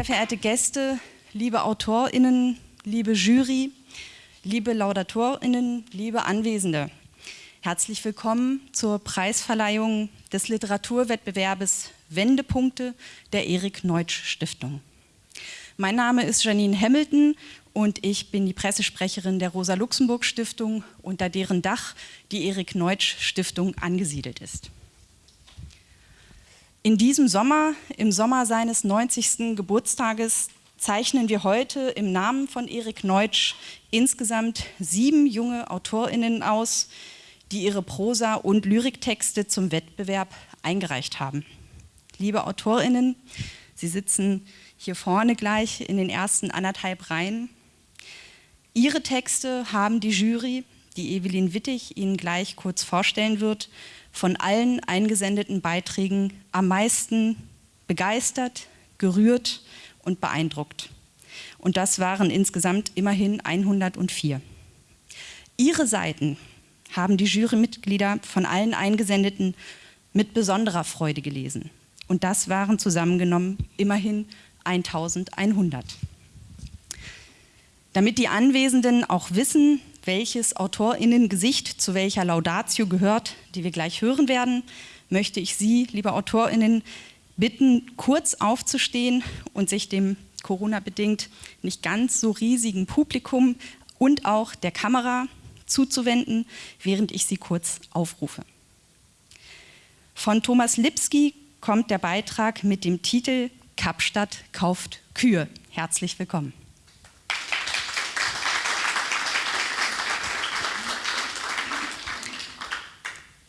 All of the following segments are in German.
Sehr verehrte Gäste, liebe AutorInnen, liebe Jury, liebe LaudatorInnen, liebe Anwesende. Herzlich willkommen zur Preisverleihung des Literaturwettbewerbes Wendepunkte der Erik Neutsch Stiftung. Mein Name ist Janine Hamilton und ich bin die Pressesprecherin der Rosa-Luxemburg-Stiftung, unter deren Dach die Erik Neutsch Stiftung angesiedelt ist. In diesem Sommer, im Sommer seines 90. Geburtstages, zeichnen wir heute im Namen von Erik Neutsch insgesamt sieben junge AutorInnen aus, die ihre Prosa- und Lyriktexte zum Wettbewerb eingereicht haben. Liebe AutorInnen, Sie sitzen hier vorne gleich in den ersten anderthalb Reihen. Ihre Texte haben die Jury, die Evelyn Wittig Ihnen gleich kurz vorstellen wird, von allen eingesendeten Beiträgen am meisten begeistert, gerührt und beeindruckt. Und das waren insgesamt immerhin 104. Ihre Seiten haben die Jurymitglieder von allen Eingesendeten mit besonderer Freude gelesen. Und das waren zusammengenommen immerhin 1100. Damit die Anwesenden auch wissen, welches AutorInnen-Gesicht zu welcher Laudatio gehört, die wir gleich hören werden, möchte ich Sie, liebe AutorInnen, bitten, kurz aufzustehen und sich dem Corona-bedingt nicht ganz so riesigen Publikum und auch der Kamera zuzuwenden, während ich Sie kurz aufrufe. Von Thomas Lipski kommt der Beitrag mit dem Titel Kapstadt kauft Kühe. Herzlich willkommen.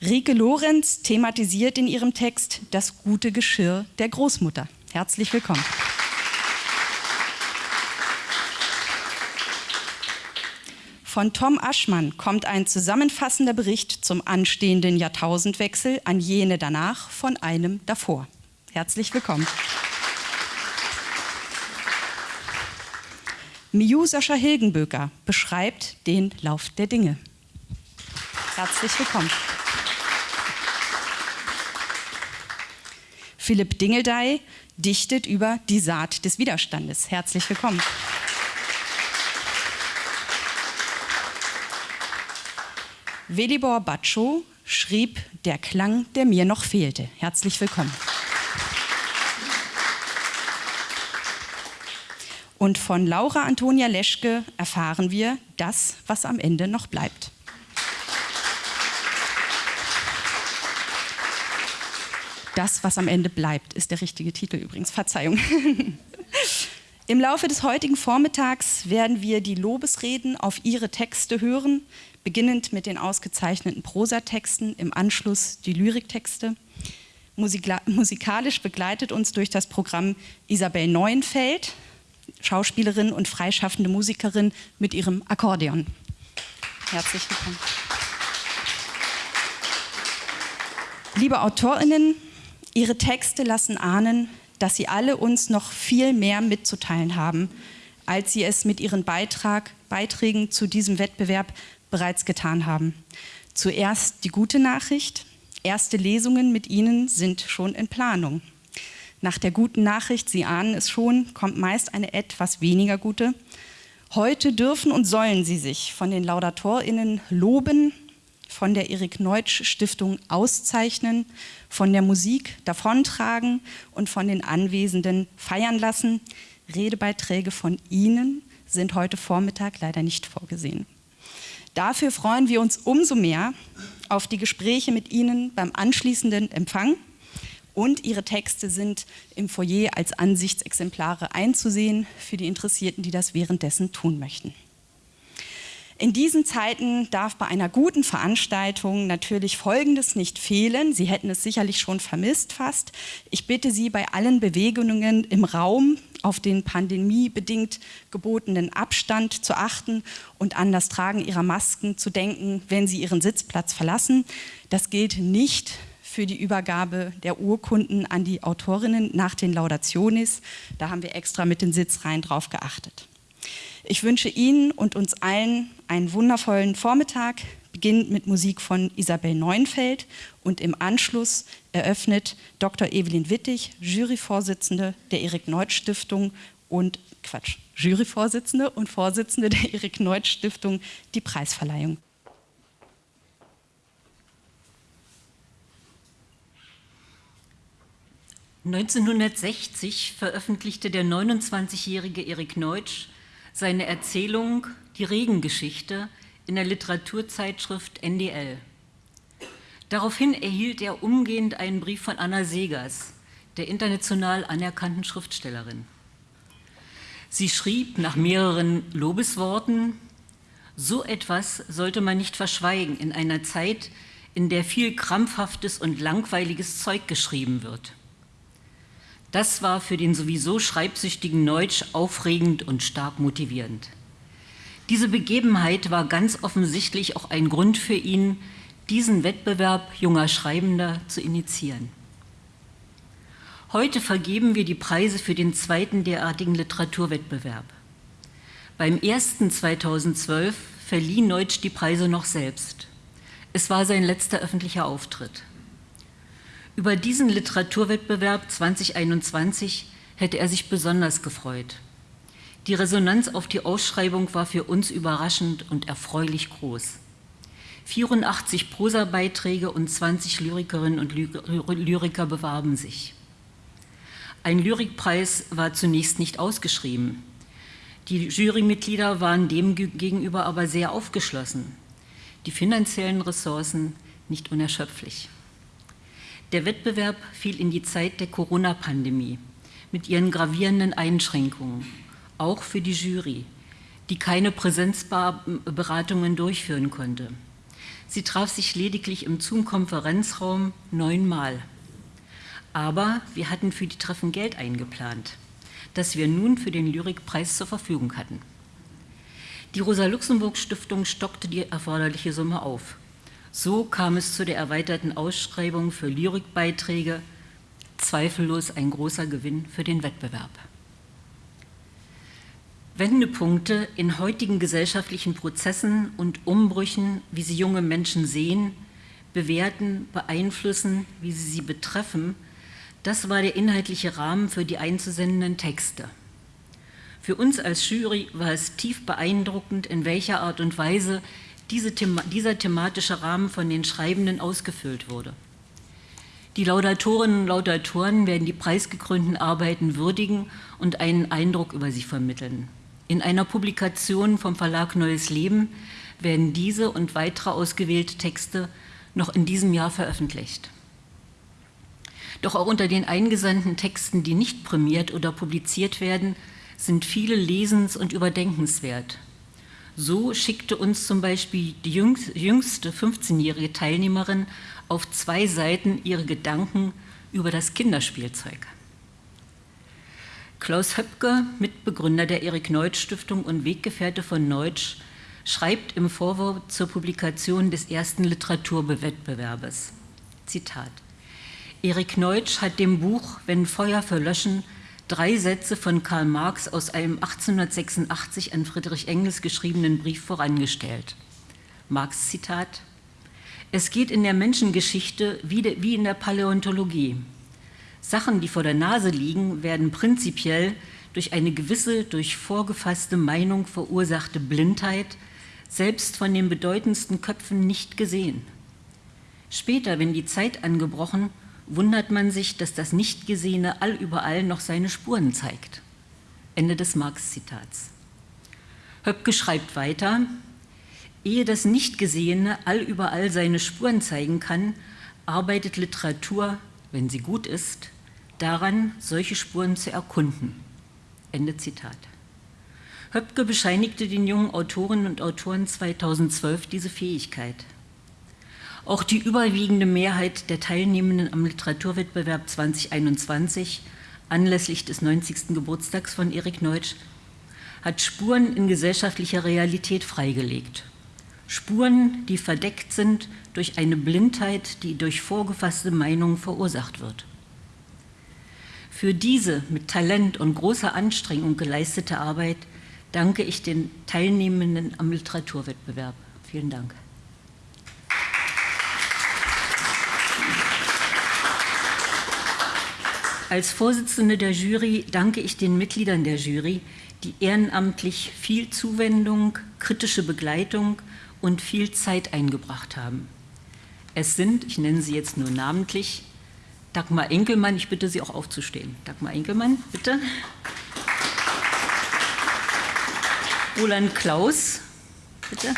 Rike Lorenz thematisiert in ihrem Text das gute Geschirr der Großmutter. Herzlich willkommen. Von Tom Aschmann kommt ein zusammenfassender Bericht zum anstehenden Jahrtausendwechsel an jene danach von einem davor. Herzlich willkommen. Miu Sascha Hilgenböker beschreibt den Lauf der Dinge. Herzlich willkommen. Philipp Dingeldey dichtet über die Saat des Widerstandes. Herzlich willkommen. Velibor Baccio schrieb Der Klang, der mir noch fehlte. Herzlich willkommen. Und von Laura Antonia Leschke erfahren wir das, was am Ende noch bleibt. Das, was am Ende bleibt, ist der richtige Titel übrigens. Verzeihung. Im Laufe des heutigen Vormittags werden wir die Lobesreden auf Ihre Texte hören, beginnend mit den ausgezeichneten Prosatexten, im Anschluss die Lyriktexte. musikalisch begleitet uns durch das Programm Isabel Neuenfeld, Schauspielerin und freischaffende Musikerin mit ihrem Akkordeon. Herzlich willkommen. Liebe AutorInnen, Ihre Texte lassen ahnen, dass Sie alle uns noch viel mehr mitzuteilen haben, als Sie es mit Ihren Beitrag, Beiträgen zu diesem Wettbewerb bereits getan haben. Zuerst die gute Nachricht. Erste Lesungen mit Ihnen sind schon in Planung. Nach der guten Nachricht, Sie ahnen es schon, kommt meist eine etwas weniger gute. Heute dürfen und sollen Sie sich von den LaudatorInnen loben, von der Erik Neutsch Stiftung auszeichnen, von der Musik davontragen und von den Anwesenden feiern lassen. Redebeiträge von Ihnen sind heute Vormittag leider nicht vorgesehen. Dafür freuen wir uns umso mehr auf die Gespräche mit Ihnen beim anschließenden Empfang und Ihre Texte sind im Foyer als Ansichtsexemplare einzusehen für die Interessierten, die das währenddessen tun möchten. In diesen Zeiten darf bei einer guten Veranstaltung natürlich Folgendes nicht fehlen. Sie hätten es sicherlich schon vermisst fast. Ich bitte Sie, bei allen Bewegungen im Raum auf den pandemiebedingt gebotenen Abstand zu achten und an das Tragen Ihrer Masken zu denken, wenn Sie Ihren Sitzplatz verlassen. Das gilt nicht für die Übergabe der Urkunden an die Autorinnen nach den Laudationis. Da haben wir extra mit den Sitzreihen drauf geachtet. Ich wünsche Ihnen und uns allen einen wundervollen Vormittag, beginnt mit Musik von Isabel Neuenfeld und im Anschluss eröffnet Dr. Evelyn Wittig, Juryvorsitzende der Erik-Neutsch-Stiftung und Quatsch, Juryvorsitzende und Vorsitzende der Erik-Neutsch-Stiftung die Preisverleihung. 1960 veröffentlichte der 29-jährige Erik Neutsch seine Erzählung Die Regengeschichte in der Literaturzeitschrift NDL. Daraufhin erhielt er umgehend einen Brief von Anna Segers, der international anerkannten Schriftstellerin. Sie schrieb nach mehreren Lobesworten, so etwas sollte man nicht verschweigen in einer Zeit, in der viel krampfhaftes und langweiliges Zeug geschrieben wird. Das war für den sowieso schreibsüchtigen Neutsch aufregend und stark motivierend. Diese Begebenheit war ganz offensichtlich auch ein Grund für ihn, diesen Wettbewerb junger Schreibender zu initiieren. Heute vergeben wir die Preise für den zweiten derartigen Literaturwettbewerb. Beim ersten 2012 verlieh Neutsch die Preise noch selbst. Es war sein letzter öffentlicher Auftritt. Über diesen Literaturwettbewerb 2021 hätte er sich besonders gefreut. Die Resonanz auf die Ausschreibung war für uns überraschend und erfreulich groß. 84 Prosabeiträge und 20 Lyrikerinnen und Lyriker bewarben sich. Ein Lyrikpreis war zunächst nicht ausgeschrieben. Die Jurymitglieder waren dem gegenüber aber sehr aufgeschlossen. Die finanziellen Ressourcen nicht unerschöpflich. Der Wettbewerb fiel in die Zeit der Corona-Pandemie mit ihren gravierenden Einschränkungen, auch für die Jury, die keine Präsenzberatungen durchführen konnte. Sie traf sich lediglich im Zoom-Konferenzraum neunmal. Aber wir hatten für die Treffen Geld eingeplant, das wir nun für den Lyrikpreis zur Verfügung hatten. Die Rosa-Luxemburg-Stiftung stockte die erforderliche Summe auf. So kam es zu der erweiterten Ausschreibung für Lyrikbeiträge, zweifellos ein großer Gewinn für den Wettbewerb. Wendepunkte in heutigen gesellschaftlichen Prozessen und Umbrüchen, wie sie junge Menschen sehen, bewerten, beeinflussen, wie sie sie betreffen, das war der inhaltliche Rahmen für die einzusendenden Texte. Für uns als Jury war es tief beeindruckend, in welcher Art und Weise diese Thema, dieser thematische Rahmen von den Schreibenden ausgefüllt wurde. Die Laudatorinnen und Laudatoren werden die preisgekrönten Arbeiten würdigen und einen Eindruck über sie vermitteln. In einer Publikation vom Verlag Neues Leben werden diese und weitere ausgewählte Texte noch in diesem Jahr veröffentlicht. Doch auch unter den eingesandten Texten, die nicht prämiert oder publiziert werden, sind viele lesens- und überdenkenswert. So schickte uns zum Beispiel die jüngste 15-jährige Teilnehmerin auf zwei Seiten ihre Gedanken über das Kinderspielzeug. Klaus Höpke, Mitbegründer der Erik-Neutsch-Stiftung und Weggefährte von Neutsch, schreibt im Vorwort zur Publikation des ersten Literaturwettbewerbes, Zitat, Erik Neutsch hat dem Buch Wenn Feuer verlöschen drei Sätze von Karl Marx aus einem 1886 an Friedrich Engels geschriebenen Brief vorangestellt. Marx Zitat, es geht in der Menschengeschichte wie in der Paläontologie. Sachen, die vor der Nase liegen, werden prinzipiell durch eine gewisse, durch vorgefasste Meinung verursachte Blindheit selbst von den bedeutendsten Köpfen nicht gesehen. Später, wenn die Zeit angebrochen wundert man sich, dass das Nichtgesehene allüberall noch seine Spuren zeigt. Ende des Marx-Zitats. Höpke schreibt weiter, ehe das Nichtgesehene allüberall seine Spuren zeigen kann, arbeitet Literatur, wenn sie gut ist, daran, solche Spuren zu erkunden. Ende Zitat. Höpke bescheinigte den jungen Autorinnen und Autoren 2012 diese Fähigkeit. Auch die überwiegende Mehrheit der Teilnehmenden am Literaturwettbewerb 2021 anlässlich des 90. Geburtstags von Erik Neutsch hat Spuren in gesellschaftlicher Realität freigelegt. Spuren, die verdeckt sind durch eine Blindheit, die durch vorgefasste Meinungen verursacht wird. Für diese mit Talent und großer Anstrengung geleistete Arbeit danke ich den Teilnehmenden am Literaturwettbewerb. Vielen Dank. Als Vorsitzende der Jury danke ich den Mitgliedern der Jury, die ehrenamtlich viel Zuwendung, kritische Begleitung und viel Zeit eingebracht haben. Es sind, ich nenne sie jetzt nur namentlich, Dagmar Enkelmann, ich bitte Sie auch aufzustehen. Dagmar Enkelmann, bitte. Roland Klaus, bitte.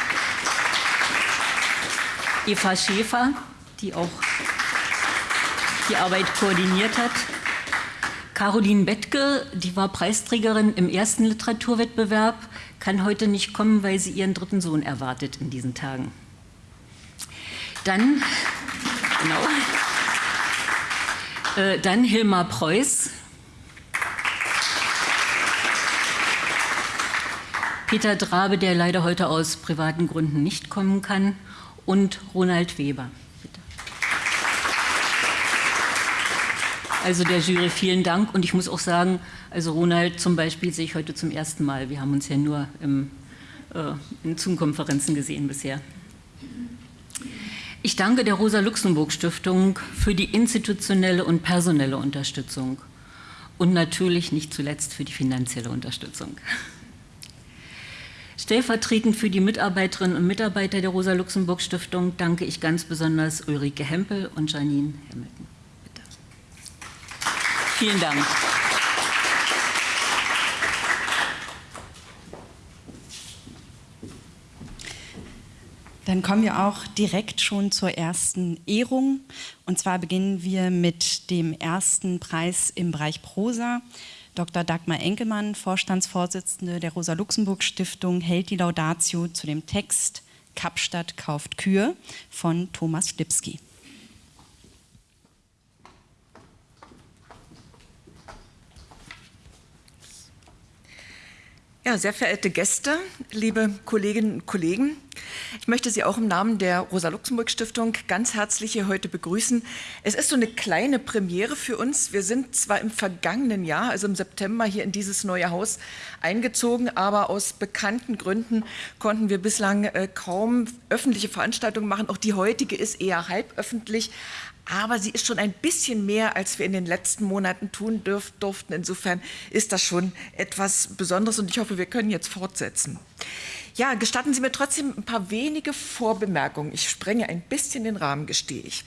Eva Schäfer, die auch die Arbeit koordiniert hat. Caroline Bettke, die war Preisträgerin im ersten Literaturwettbewerb, kann heute nicht kommen, weil sie ihren dritten Sohn erwartet in diesen Tagen. Dann, genau, äh, dann Hilmar Preuß, Peter Drabe, der leider heute aus privaten Gründen nicht kommen kann, und Ronald Weber. Also der Jury vielen Dank und ich muss auch sagen, also Ronald zum Beispiel sehe ich heute zum ersten Mal. Wir haben uns ja nur im, äh, in Zoom-Konferenzen gesehen bisher. Ich danke der Rosa-Luxemburg-Stiftung für die institutionelle und personelle Unterstützung und natürlich nicht zuletzt für die finanzielle Unterstützung. Stellvertretend für die Mitarbeiterinnen und Mitarbeiter der Rosa-Luxemburg-Stiftung danke ich ganz besonders Ulrike Hempel und Janine Hamilton. Vielen Dank. Dann kommen wir auch direkt schon zur ersten Ehrung. Und zwar beginnen wir mit dem ersten Preis im Bereich Prosa. Dr. Dagmar Enkelmann, Vorstandsvorsitzende der Rosa-Luxemburg-Stiftung, hält die Laudatio zu dem Text Kapstadt kauft Kühe von Thomas Lipski. Ja, sehr verehrte Gäste, liebe Kolleginnen und Kollegen, ich möchte Sie auch im Namen der Rosa-Luxemburg-Stiftung ganz herzlich hier heute begrüßen. Es ist so eine kleine Premiere für uns. Wir sind zwar im vergangenen Jahr, also im September, hier in dieses neue Haus eingezogen, aber aus bekannten Gründen konnten wir bislang äh, kaum öffentliche Veranstaltungen machen. Auch die heutige ist eher halböffentlich, aber sie ist schon ein bisschen mehr, als wir in den letzten Monaten tun dürf, durften. Insofern ist das schon etwas Besonderes und ich hoffe, wir können jetzt fortsetzen. Ja, gestatten Sie mir trotzdem ein paar wenige Vorbemerkungen. Ich sprenge ein bisschen den Rahmen, gestehe ich.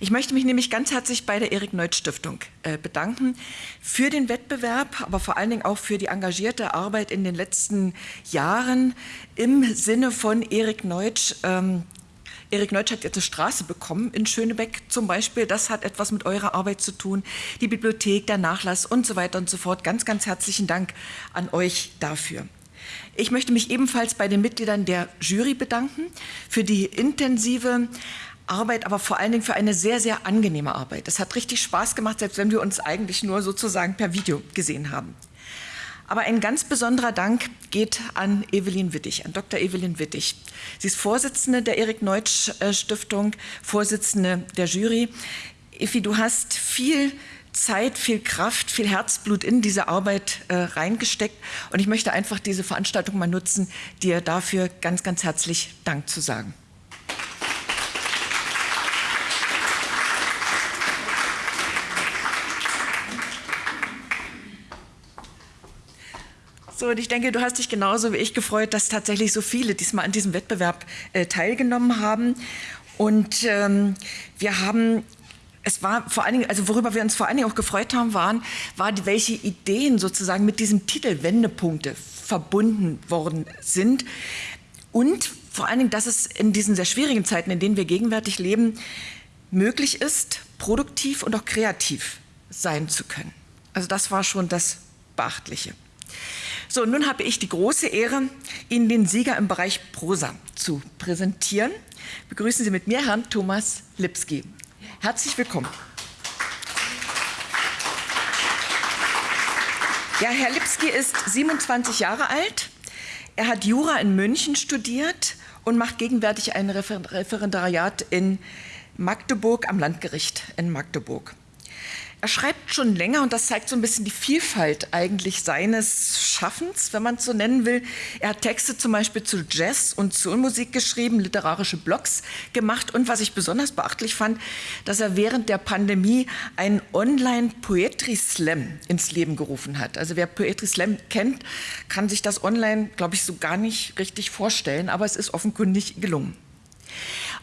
Ich möchte mich nämlich ganz herzlich bei der Erik Neut Stiftung äh, bedanken für den Wettbewerb, aber vor allen Dingen auch für die engagierte Arbeit in den letzten Jahren im Sinne von Erik Neutsch, ähm, Erik Neutsch hat jetzt eine Straße bekommen in Schönebeck zum Beispiel. Das hat etwas mit eurer Arbeit zu tun. Die Bibliothek, der Nachlass und so weiter und so fort. Ganz, ganz herzlichen Dank an euch dafür. Ich möchte mich ebenfalls bei den Mitgliedern der Jury bedanken für die intensive Arbeit, aber vor allen Dingen für eine sehr, sehr angenehme Arbeit. Es hat richtig Spaß gemacht, selbst wenn wir uns eigentlich nur sozusagen per Video gesehen haben. Aber ein ganz besonderer Dank geht an Evelyn Wittig, an Dr. Evelyn Wittig. Sie ist Vorsitzende der Erik Neutsch Stiftung, Vorsitzende der Jury. Effi, du hast viel Zeit, viel Kraft, viel Herzblut in diese Arbeit äh, reingesteckt. Und ich möchte einfach diese Veranstaltung mal nutzen, dir dafür ganz, ganz herzlich Dank zu sagen. So, und ich denke, du hast dich genauso wie ich gefreut, dass tatsächlich so viele diesmal an diesem Wettbewerb äh, teilgenommen haben. Und ähm, wir haben es war vor allen Dingen, also worüber wir uns vor allen Dingen auch gefreut haben, waren, war, welche Ideen sozusagen mit diesem Titel Wendepunkte verbunden worden sind. Und vor allen Dingen, dass es in diesen sehr schwierigen Zeiten, in denen wir gegenwärtig leben, möglich ist, produktiv und auch kreativ sein zu können. Also das war schon das Beachtliche. So, nun habe ich die große Ehre, Ihnen den Sieger im Bereich Prosa zu präsentieren. Begrüßen Sie mit mir Herrn Thomas Lipski. Herzlich willkommen. Ja, Herr Lipski ist 27 Jahre alt. Er hat Jura in München studiert und macht gegenwärtig ein Referendariat in Magdeburg am Landgericht in Magdeburg. Er schreibt schon länger und das zeigt so ein bisschen die Vielfalt eigentlich seines Schaffens, wenn man es so nennen will. Er hat Texte zum Beispiel zu Jazz und Soulmusik geschrieben, literarische Blogs gemacht und was ich besonders beachtlich fand, dass er während der Pandemie einen Online-Poetry Slam ins Leben gerufen hat. Also wer Poetry Slam kennt, kann sich das online, glaube ich, so gar nicht richtig vorstellen, aber es ist offenkundig gelungen.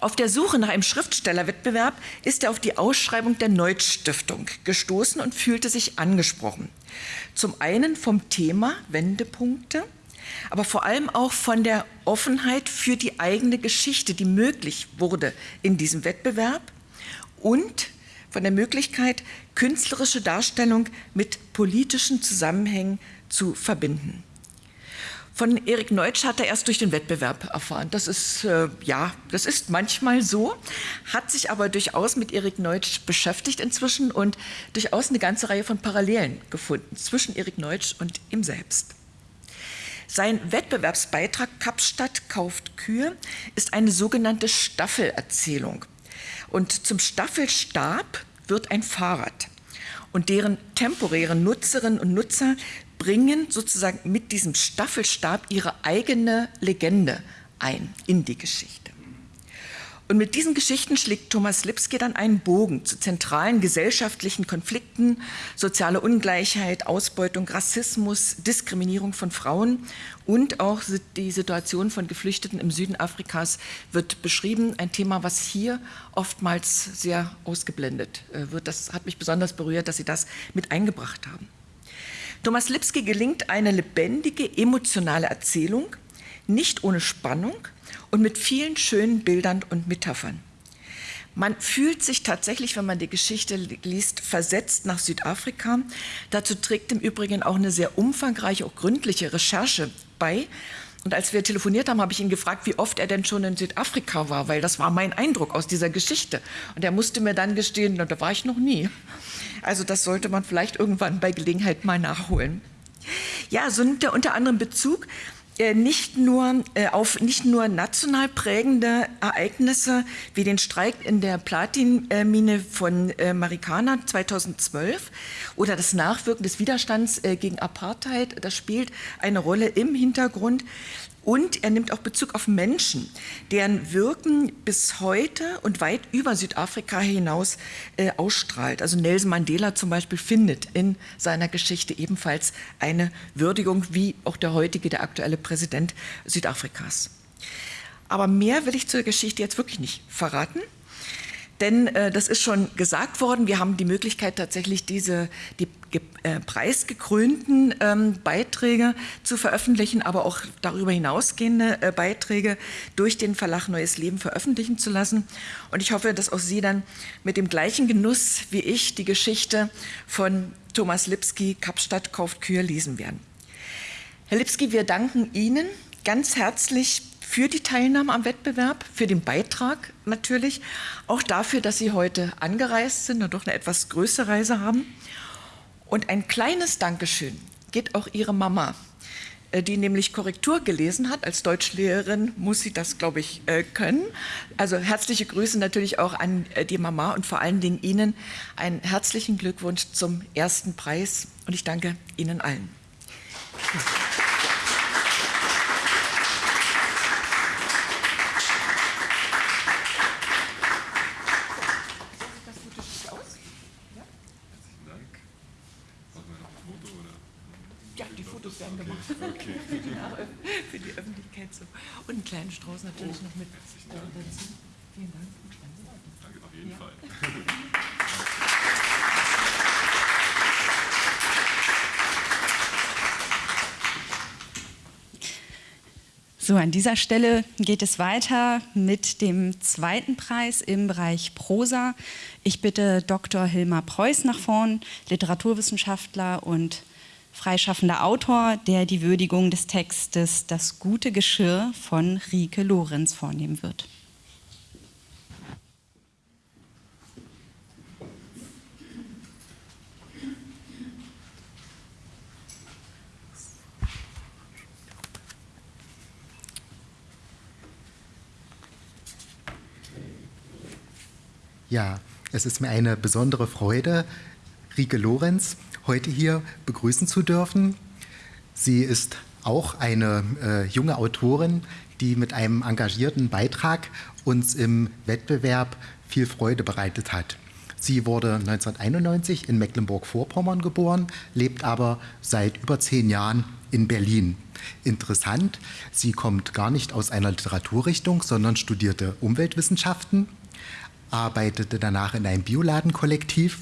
Auf der Suche nach einem Schriftstellerwettbewerb ist er auf die Ausschreibung der Neutsch Stiftung gestoßen und fühlte sich angesprochen. Zum einen vom Thema Wendepunkte, aber vor allem auch von der Offenheit für die eigene Geschichte, die möglich wurde in diesem Wettbewerb und von der Möglichkeit, künstlerische Darstellung mit politischen Zusammenhängen zu verbinden. Von Erik Neutsch hat er erst durch den Wettbewerb erfahren. Das ist, äh, ja, das ist manchmal so, hat sich aber durchaus mit Erik Neutsch beschäftigt inzwischen und durchaus eine ganze Reihe von Parallelen gefunden zwischen Erik Neutsch und ihm selbst. Sein Wettbewerbsbeitrag Kapstadt kauft Kühe ist eine sogenannte Staffelerzählung. Und zum Staffelstab wird ein Fahrrad. Und deren temporäre Nutzerinnen und Nutzer bringen sozusagen mit diesem Staffelstab ihre eigene Legende ein in die Geschichte. Und mit diesen Geschichten schlägt Thomas Lipski dann einen Bogen zu zentralen gesellschaftlichen Konflikten, soziale Ungleichheit, Ausbeutung, Rassismus, Diskriminierung von Frauen und auch die Situation von Geflüchteten im Süden Afrikas wird beschrieben. Ein Thema, was hier oftmals sehr ausgeblendet äh, wird. Das hat mich besonders berührt, dass Sie das mit eingebracht haben. Thomas Lipski gelingt eine lebendige, emotionale Erzählung, nicht ohne Spannung und mit vielen schönen Bildern und Metaphern. Man fühlt sich tatsächlich, wenn man die Geschichte liest, versetzt nach Südafrika. Dazu trägt im Übrigen auch eine sehr umfangreiche, auch gründliche Recherche bei. Und als wir telefoniert haben, habe ich ihn gefragt, wie oft er denn schon in Südafrika war, weil das war mein Eindruck aus dieser Geschichte. Und er musste mir dann gestehen, da war ich noch nie. Also das sollte man vielleicht irgendwann bei Gelegenheit mal nachholen. Ja, so nimmt er unter anderem Bezug nicht nur äh, auf nicht nur national prägende Ereignisse wie den Streik in der Platinmine von äh, Marikana 2012 oder das Nachwirken des Widerstands gegen Apartheid, das spielt eine Rolle im Hintergrund, und er nimmt auch Bezug auf Menschen, deren Wirken bis heute und weit über Südafrika hinaus äh, ausstrahlt. Also Nelson Mandela zum Beispiel findet in seiner Geschichte ebenfalls eine Würdigung, wie auch der heutige, der aktuelle Präsident Südafrikas. Aber mehr will ich zur Geschichte jetzt wirklich nicht verraten. Denn äh, das ist schon gesagt worden, wir haben die Möglichkeit tatsächlich diese die äh, preisgekrönten ähm, Beiträge zu veröffentlichen, aber auch darüber hinausgehende äh, Beiträge durch den Verlag Neues Leben veröffentlichen zu lassen. Und ich hoffe, dass auch Sie dann mit dem gleichen Genuss wie ich die Geschichte von Thomas Lipski, Kapstadt kauft Kühe, lesen werden. Herr Lipski, wir danken Ihnen ganz herzlich für die Teilnahme am Wettbewerb, für den Beitrag natürlich, auch dafür, dass Sie heute angereist sind und doch eine etwas größere Reise haben. Und ein kleines Dankeschön geht auch Ihre Mama, äh, die nämlich Korrektur gelesen hat. Als Deutschlehrerin muss sie das, glaube ich, äh, können. Also herzliche Grüße natürlich auch an äh, die Mama und vor allen Dingen Ihnen einen herzlichen Glückwunsch zum ersten Preis und ich danke Ihnen allen. Applaus Und einen kleinen Strauß natürlich oh, noch mit dazu. Vielen Dank. Danke auf jeden ja. Fall. So, an dieser Stelle geht es weiter mit dem zweiten Preis im Bereich Prosa. Ich bitte Dr. Hilmar Preuß nach vorn, Literaturwissenschaftler und freischaffender Autor, der die Würdigung des Textes Das gute Geschirr von Rike Lorenz vornehmen wird. Ja, es ist mir eine besondere Freude, Rike Lorenz heute hier begrüßen zu dürfen. Sie ist auch eine äh, junge Autorin, die mit einem engagierten Beitrag uns im Wettbewerb viel Freude bereitet hat. Sie wurde 1991 in Mecklenburg-Vorpommern geboren, lebt aber seit über zehn Jahren in Berlin. Interessant, sie kommt gar nicht aus einer Literaturrichtung, sondern studierte Umweltwissenschaften, arbeitete danach in einem Bioladenkollektiv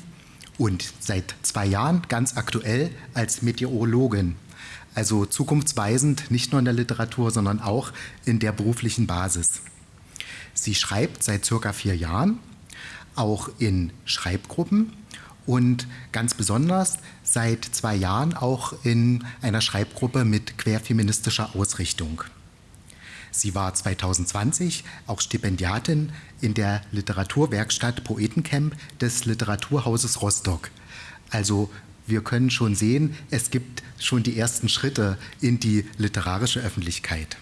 und seit zwei Jahren ganz aktuell als Meteorologin. Also zukunftsweisend nicht nur in der Literatur, sondern auch in der beruflichen Basis. Sie schreibt seit circa vier Jahren, auch in Schreibgruppen und ganz besonders seit zwei Jahren auch in einer Schreibgruppe mit querfeministischer Ausrichtung. Sie war 2020 auch Stipendiatin in der Literaturwerkstatt Poetencamp des Literaturhauses Rostock. Also wir können schon sehen, es gibt schon die ersten Schritte in die literarische Öffentlichkeit.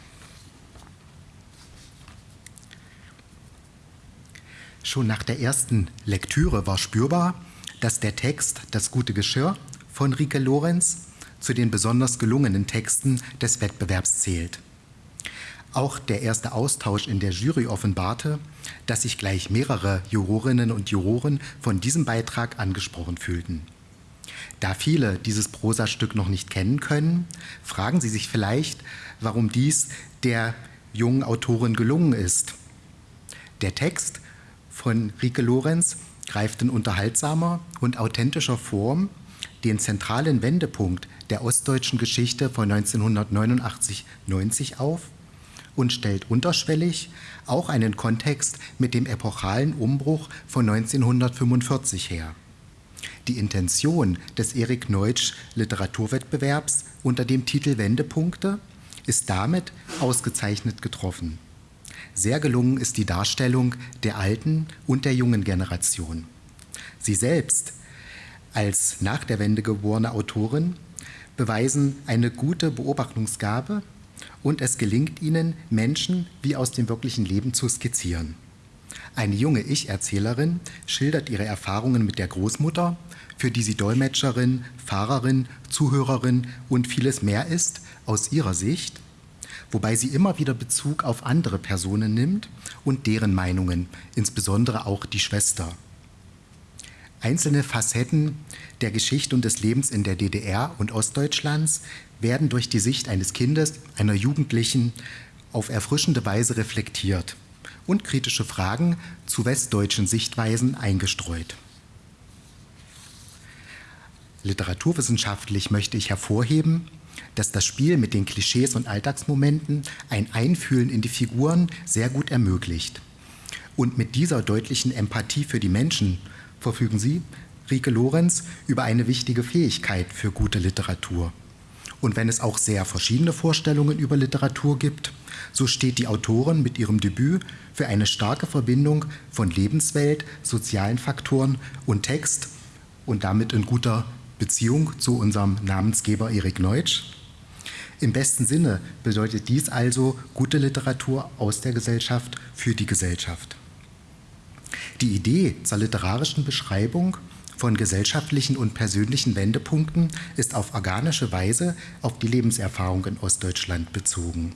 Schon nach der ersten Lektüre war spürbar, dass der Text Das gute Geschirr von Rike Lorenz zu den besonders gelungenen Texten des Wettbewerbs zählt. Auch der erste Austausch in der Jury offenbarte, dass sich gleich mehrere Jurorinnen und Juroren von diesem Beitrag angesprochen fühlten. Da viele dieses Prosastück noch nicht kennen können, fragen Sie sich vielleicht, warum dies der jungen Autorin gelungen ist. Der Text von Rike Lorenz greift in unterhaltsamer und authentischer Form den zentralen Wendepunkt der ostdeutschen Geschichte von 1989-90 auf und stellt unterschwellig auch einen Kontext mit dem epochalen Umbruch von 1945 her. Die Intention des Erik Neutsch Literaturwettbewerbs unter dem Titel Wendepunkte ist damit ausgezeichnet getroffen. Sehr gelungen ist die Darstellung der alten und der jungen Generation. Sie selbst als nach der Wende geborene Autorin beweisen eine gute Beobachtungsgabe und es gelingt ihnen, Menschen wie aus dem wirklichen Leben zu skizzieren. Eine junge Ich-Erzählerin schildert ihre Erfahrungen mit der Großmutter, für die sie Dolmetscherin, Fahrerin, Zuhörerin und vieles mehr ist, aus ihrer Sicht, wobei sie immer wieder Bezug auf andere Personen nimmt und deren Meinungen, insbesondere auch die Schwester. Einzelne Facetten der Geschichte und des Lebens in der DDR und Ostdeutschlands werden durch die Sicht eines Kindes, einer Jugendlichen auf erfrischende Weise reflektiert und kritische Fragen zu westdeutschen Sichtweisen eingestreut. Literaturwissenschaftlich möchte ich hervorheben, dass das Spiel mit den Klischees und Alltagsmomenten ein Einfühlen in die Figuren sehr gut ermöglicht. Und mit dieser deutlichen Empathie für die Menschen verfügen Sie, Rike Lorenz, über eine wichtige Fähigkeit für gute Literatur. Und wenn es auch sehr verschiedene Vorstellungen über Literatur gibt, so steht die Autorin mit ihrem Debüt für eine starke Verbindung von Lebenswelt, sozialen Faktoren und Text und damit in guter Beziehung zu unserem Namensgeber Erik Neutsch. Im besten Sinne bedeutet dies also gute Literatur aus der Gesellschaft für die Gesellschaft. Die Idee zur literarischen Beschreibung von gesellschaftlichen und persönlichen Wendepunkten ist auf organische Weise auf die Lebenserfahrung in Ostdeutschland bezogen.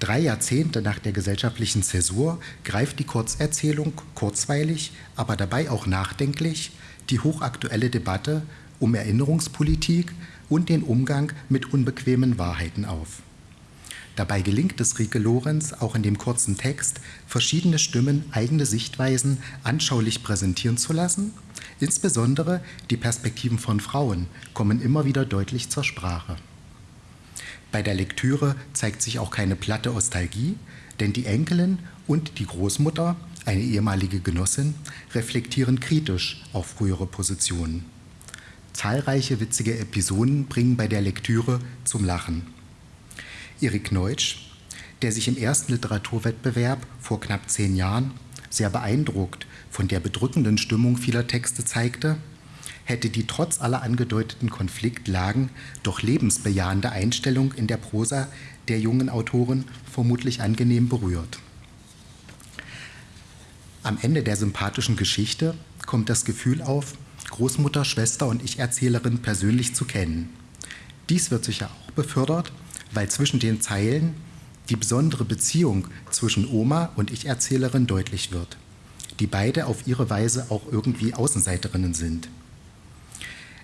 Drei Jahrzehnte nach der gesellschaftlichen Zäsur greift die Kurzerzählung kurzweilig, aber dabei auch nachdenklich die hochaktuelle Debatte um Erinnerungspolitik und den Umgang mit unbequemen Wahrheiten auf. Dabei gelingt es Rike Lorenz auch in dem kurzen Text, verschiedene Stimmen eigene Sichtweisen anschaulich präsentieren zu lassen Insbesondere die Perspektiven von Frauen kommen immer wieder deutlich zur Sprache. Bei der Lektüre zeigt sich auch keine platte Nostalgie, denn die Enkelin und die Großmutter, eine ehemalige Genossin, reflektieren kritisch auf frühere Positionen. Zahlreiche witzige Episoden bringen bei der Lektüre zum Lachen. Erik Neutsch, der sich im ersten Literaturwettbewerb vor knapp zehn Jahren sehr beeindruckt von der bedrückenden Stimmung vieler Texte zeigte, hätte die trotz aller angedeuteten Konfliktlagen doch lebensbejahende Einstellung in der Prosa der jungen Autorin vermutlich angenehm berührt. Am Ende der sympathischen Geschichte kommt das Gefühl auf, Großmutter, Schwester und Ich-Erzählerin persönlich zu kennen. Dies wird sicher auch befördert, weil zwischen den Zeilen die besondere Beziehung zwischen Oma und Ich-Erzählerin deutlich wird, die beide auf ihre Weise auch irgendwie Außenseiterinnen sind.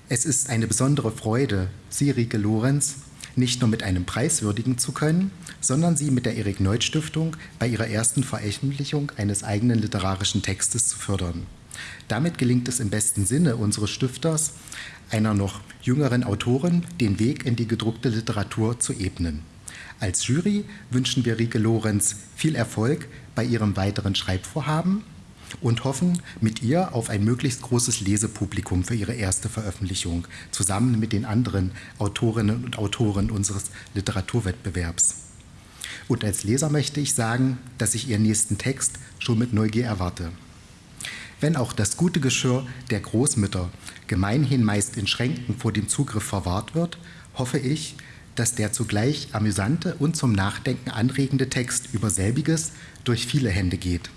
Es ist eine besondere Freude, Sie, Rike Lorenz, nicht nur mit einem Preis würdigen zu können, sondern sie mit der Erik Neuth Stiftung bei ihrer ersten Veröffentlichung eines eigenen literarischen Textes zu fördern. Damit gelingt es im besten Sinne unseres Stifters, einer noch jüngeren Autorin den Weg in die gedruckte Literatur zu ebnen. Als Jury wünschen wir Rike Lorenz viel Erfolg bei ihrem weiteren Schreibvorhaben und hoffen mit ihr auf ein möglichst großes Lesepublikum für ihre erste Veröffentlichung, zusammen mit den anderen Autorinnen und Autoren unseres Literaturwettbewerbs. Und als Leser möchte ich sagen, dass ich ihren nächsten Text schon mit Neugier erwarte. Wenn auch das gute Geschirr der Großmütter gemeinhin meist in Schränken vor dem Zugriff verwahrt wird, hoffe ich, dass der zugleich amüsante und zum Nachdenken anregende Text über selbiges durch viele Hände geht.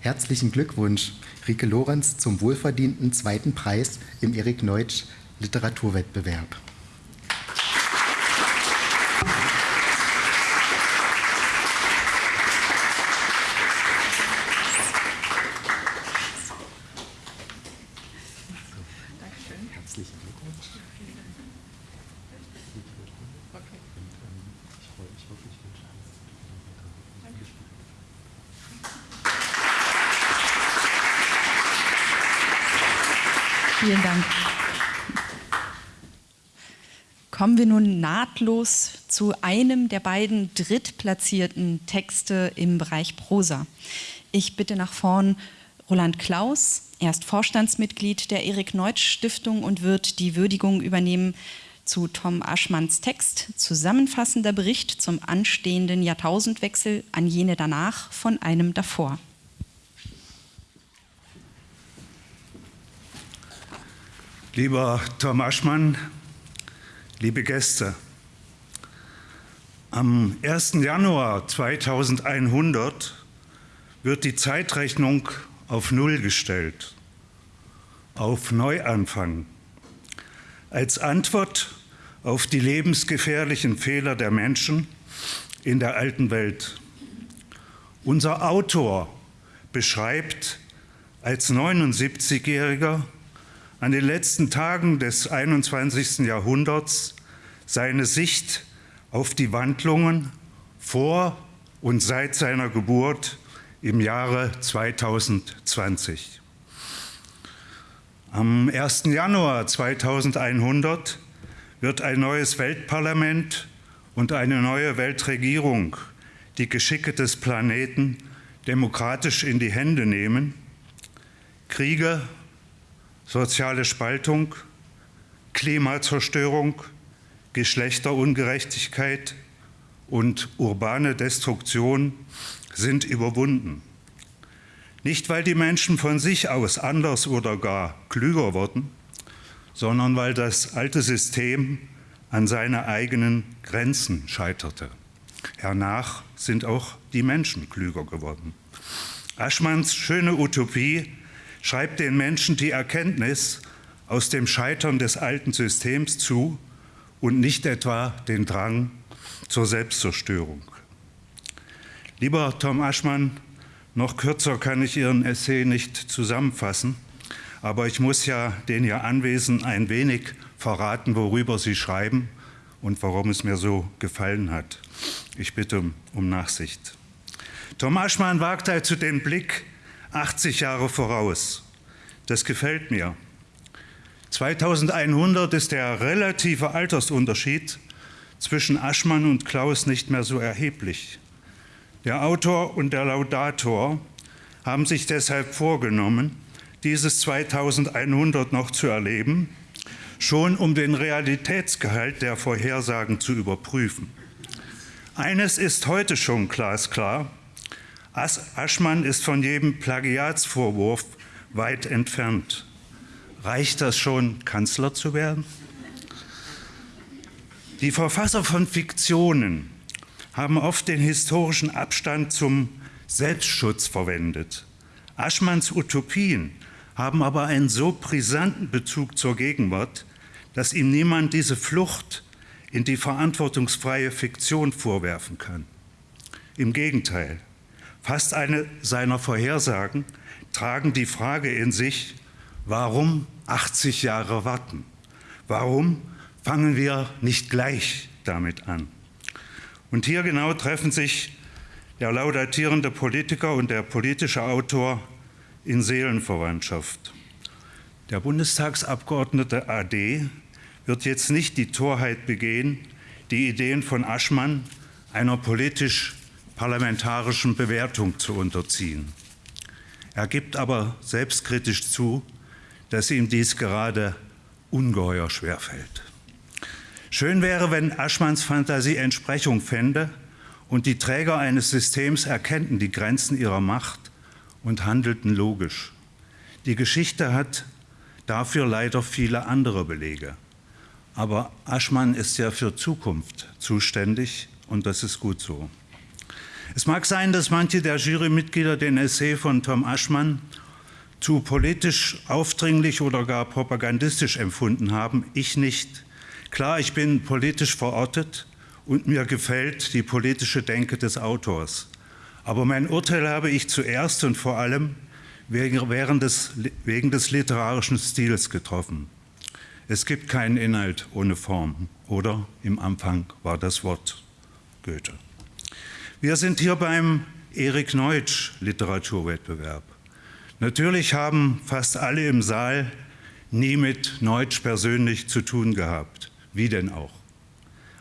Herzlichen Glückwunsch, Rike Lorenz, zum wohlverdienten zweiten Preis im Erik Neutsch Literaturwettbewerb. Vielen Dank. Kommen wir nun nahtlos zu einem der beiden drittplatzierten Texte im Bereich Prosa. Ich bitte nach vorn Roland Klaus. Er ist Vorstandsmitglied der Erik Neutsch Stiftung und wird die Würdigung übernehmen zu Tom Aschmanns Text Zusammenfassender Bericht zum anstehenden Jahrtausendwechsel an jene danach von einem davor. Lieber Tom Aschmann, liebe Gäste, am 1. Januar 2100 wird die Zeitrechnung auf Null gestellt, auf Neuanfang, als Antwort auf die lebensgefährlichen Fehler der Menschen in der alten Welt. Unser Autor beschreibt als 79-Jähriger an den letzten Tagen des 21. Jahrhunderts seine Sicht auf die Wandlungen vor und seit seiner Geburt im Jahre 2020. Am 1. Januar 2100 wird ein neues Weltparlament und eine neue Weltregierung die Geschicke des Planeten demokratisch in die Hände nehmen. Kriege soziale Spaltung, Klimazerstörung, Geschlechterungerechtigkeit und urbane Destruktion sind überwunden. Nicht, weil die Menschen von sich aus anders oder gar klüger wurden, sondern weil das alte System an seine eigenen Grenzen scheiterte. Hernach sind auch die Menschen klüger geworden. Aschmanns schöne Utopie schreibt den Menschen die Erkenntnis aus dem Scheitern des alten Systems zu und nicht etwa den Drang zur Selbstzerstörung. Lieber Tom Aschmann, noch kürzer kann ich Ihren Essay nicht zusammenfassen, aber ich muss ja den hier Anwesenden ein wenig verraten, worüber Sie schreiben und warum es mir so gefallen hat. Ich bitte um Nachsicht. Tom Aschmann wagt also den Blick 80 Jahre voraus. Das gefällt mir. 2100 ist der relative Altersunterschied zwischen Aschmann und Klaus nicht mehr so erheblich. Der Autor und der Laudator haben sich deshalb vorgenommen, dieses 2100 noch zu erleben, schon um den Realitätsgehalt der Vorhersagen zu überprüfen. Eines ist heute schon glasklar, Aschmann ist von jedem Plagiatsvorwurf weit entfernt. Reicht das schon, Kanzler zu werden? Die Verfasser von Fiktionen haben oft den historischen Abstand zum Selbstschutz verwendet. Aschmanns Utopien haben aber einen so brisanten Bezug zur Gegenwart, dass ihm niemand diese Flucht in die verantwortungsfreie Fiktion vorwerfen kann. Im Gegenteil, fast eine seiner Vorhersagen tragen die Frage in sich, warum 80 Jahre warten? Warum fangen wir nicht gleich damit an? Und hier genau treffen sich der laudatierende Politiker und der politische Autor in Seelenverwandtschaft. Der Bundestagsabgeordnete AD wird jetzt nicht die Torheit begehen, die Ideen von Aschmann einer politisch-parlamentarischen Bewertung zu unterziehen. Er gibt aber selbstkritisch zu, dass ihm dies gerade ungeheuer schwerfällt. Schön wäre, wenn Aschmanns Fantasie Entsprechung fände und die Träger eines Systems erkennten die Grenzen ihrer Macht und handelten logisch. Die Geschichte hat dafür leider viele andere Belege. Aber Aschmann ist ja für Zukunft zuständig und das ist gut so. Es mag sein, dass manche der Jurymitglieder den Essay von Tom Aschmann zu politisch aufdringlich oder gar propagandistisch empfunden haben. Ich nicht. Klar, ich bin politisch verortet und mir gefällt die politische Denke des Autors. Aber mein Urteil habe ich zuerst und vor allem wegen des, wegen des literarischen Stils getroffen. Es gibt keinen Inhalt ohne Form, oder im Anfang war das Wort Goethe. Wir sind hier beim Erik Neutsch Literaturwettbewerb. Natürlich haben fast alle im Saal nie mit Neutsch persönlich zu tun gehabt. Wie denn auch?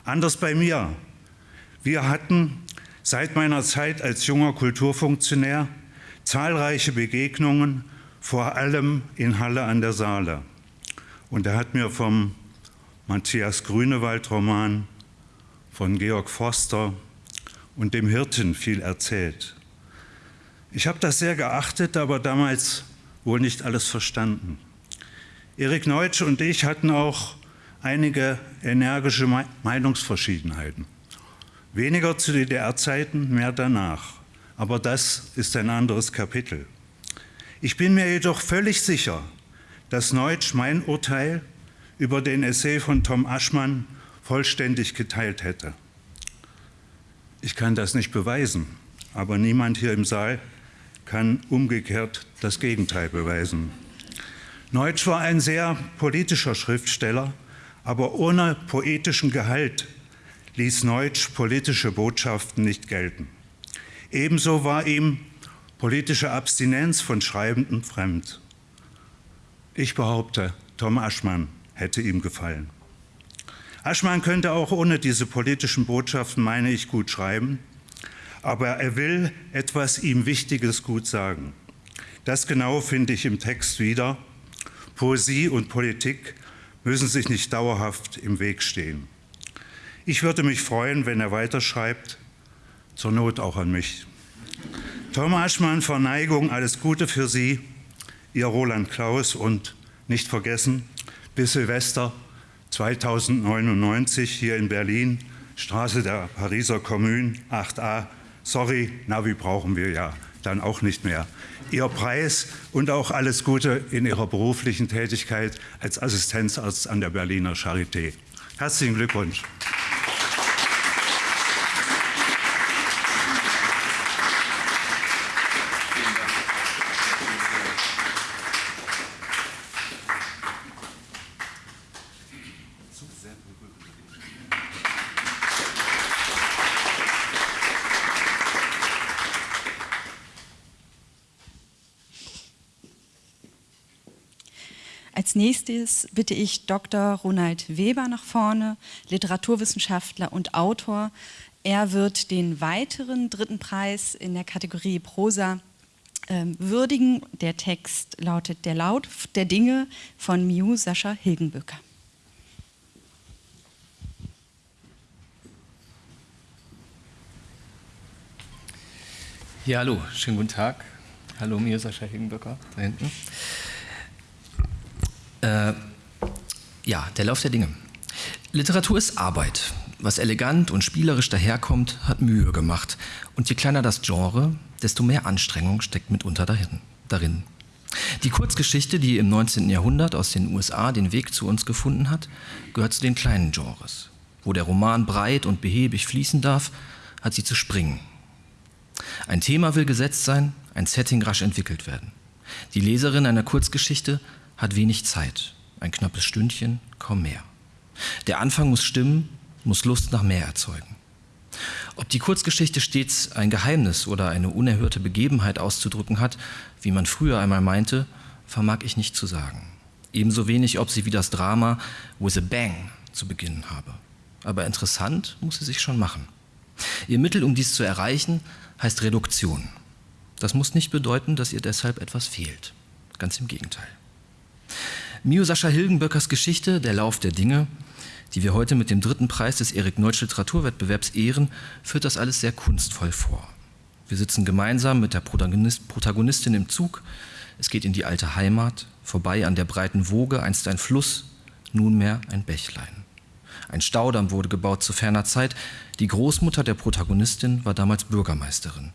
Anders bei mir. Wir hatten seit meiner Zeit als junger Kulturfunktionär zahlreiche Begegnungen, vor allem in Halle an der Saale. Und er hat mir vom Matthias Grünewald-Roman, von Georg Forster und dem Hirten viel erzählt. Ich habe das sehr geachtet, aber damals wohl nicht alles verstanden. Erik Neutsch und ich hatten auch einige energische Meinungsverschiedenheiten. Weniger zu DDR-Zeiten, mehr danach. Aber das ist ein anderes Kapitel. Ich bin mir jedoch völlig sicher, dass Neutsch mein Urteil über den Essay von Tom Aschmann vollständig geteilt hätte. Ich kann das nicht beweisen, aber niemand hier im Saal kann umgekehrt das Gegenteil beweisen. Neutsch war ein sehr politischer Schriftsteller, aber ohne poetischen Gehalt ließ Neutsch politische Botschaften nicht gelten. Ebenso war ihm politische Abstinenz von Schreibenden fremd. Ich behaupte, Tom Aschmann hätte ihm gefallen. Aschmann könnte auch ohne diese politischen Botschaften, meine ich, gut schreiben, aber er will etwas ihm Wichtiges gut sagen. Das genau finde ich im Text wieder. Poesie und Politik müssen sich nicht dauerhaft im Weg stehen. Ich würde mich freuen, wenn er weiterschreibt, zur Not auch an mich. Tom Aschmann, Verneigung, alles Gute für Sie, Ihr Roland Klaus und nicht vergessen, bis Silvester 2099 hier in Berlin, Straße der Pariser Kommune 8a. Sorry, Navi brauchen wir ja dann auch nicht mehr. Ihr Preis und auch alles Gute in Ihrer beruflichen Tätigkeit als Assistenzarzt an der Berliner Charité. Herzlichen Glückwunsch. Als nächstes bitte ich Dr. Ronald Weber nach vorne, Literaturwissenschaftler und Autor. Er wird den weiteren dritten Preis in der Kategorie Prosa äh, würdigen. Der Text lautet Der Laut der Dinge von Miu Sascha Hilgenböcker. Ja, hallo, schönen guten Tag. Hallo, Miu Sascha Hilgenböcker da hinten. Äh, ja, der Lauf der Dinge. Literatur ist Arbeit. Was elegant und spielerisch daherkommt, hat Mühe gemacht. Und je kleiner das Genre, desto mehr Anstrengung steckt mitunter darin. Die Kurzgeschichte, die im 19. Jahrhundert aus den USA den Weg zu uns gefunden hat, gehört zu den kleinen Genres. Wo der Roman breit und behäbig fließen darf, hat sie zu springen. Ein Thema will gesetzt sein, ein Setting rasch entwickelt werden. Die Leserin einer Kurzgeschichte hat wenig Zeit, ein knappes Stündchen, kaum mehr. Der Anfang muss stimmen, muss Lust nach mehr erzeugen. Ob die Kurzgeschichte stets ein Geheimnis oder eine unerhörte Begebenheit auszudrücken hat, wie man früher einmal meinte, vermag ich nicht zu sagen. Ebenso wenig, ob sie wie das Drama With a Bang zu beginnen habe. Aber interessant muss sie sich schon machen. Ihr Mittel, um dies zu erreichen, heißt Reduktion. Das muss nicht bedeuten, dass ihr deshalb etwas fehlt. Ganz im Gegenteil. Mio Sascha Hilgenböckers Geschichte Der Lauf der Dinge die wir heute mit dem dritten Preis des Erik Neutsch Literaturwettbewerbs ehren, führt das alles sehr kunstvoll vor. Wir sitzen gemeinsam mit der Protagonist, Protagonistin im Zug. Es geht in die alte Heimat, vorbei an der breiten Woge, einst ein Fluss, nunmehr ein Bächlein. Ein Staudamm wurde gebaut zu ferner Zeit. Die Großmutter der Protagonistin war damals Bürgermeisterin.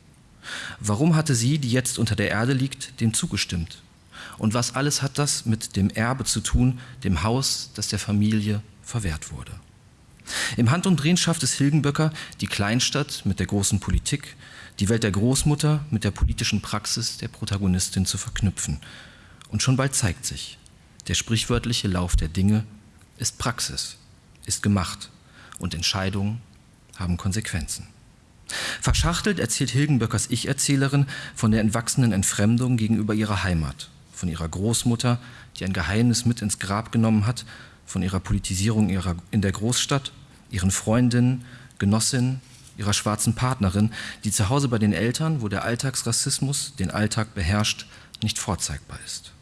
Warum hatte sie, die jetzt unter der Erde liegt, dem zugestimmt? Und was alles hat das mit dem Erbe zu tun, dem Haus, das der Familie verwehrt wurde. Im Hand- und Drehen schafft es Hilgenböcker, die Kleinstadt mit der großen Politik, die Welt der Großmutter mit der politischen Praxis der Protagonistin zu verknüpfen. Und schon bald zeigt sich, der sprichwörtliche Lauf der Dinge ist Praxis, ist gemacht und Entscheidungen haben Konsequenzen. Verschachtelt erzählt Hilgenböckers Ich-Erzählerin von der entwachsenen Entfremdung gegenüber ihrer Heimat, von ihrer Großmutter, die ein Geheimnis mit ins Grab genommen hat von ihrer Politisierung ihrer, in der Großstadt, ihren Freundinnen, Genossinnen, ihrer schwarzen Partnerin, die zu Hause bei den Eltern, wo der Alltagsrassismus den Alltag beherrscht, nicht vorzeigbar ist.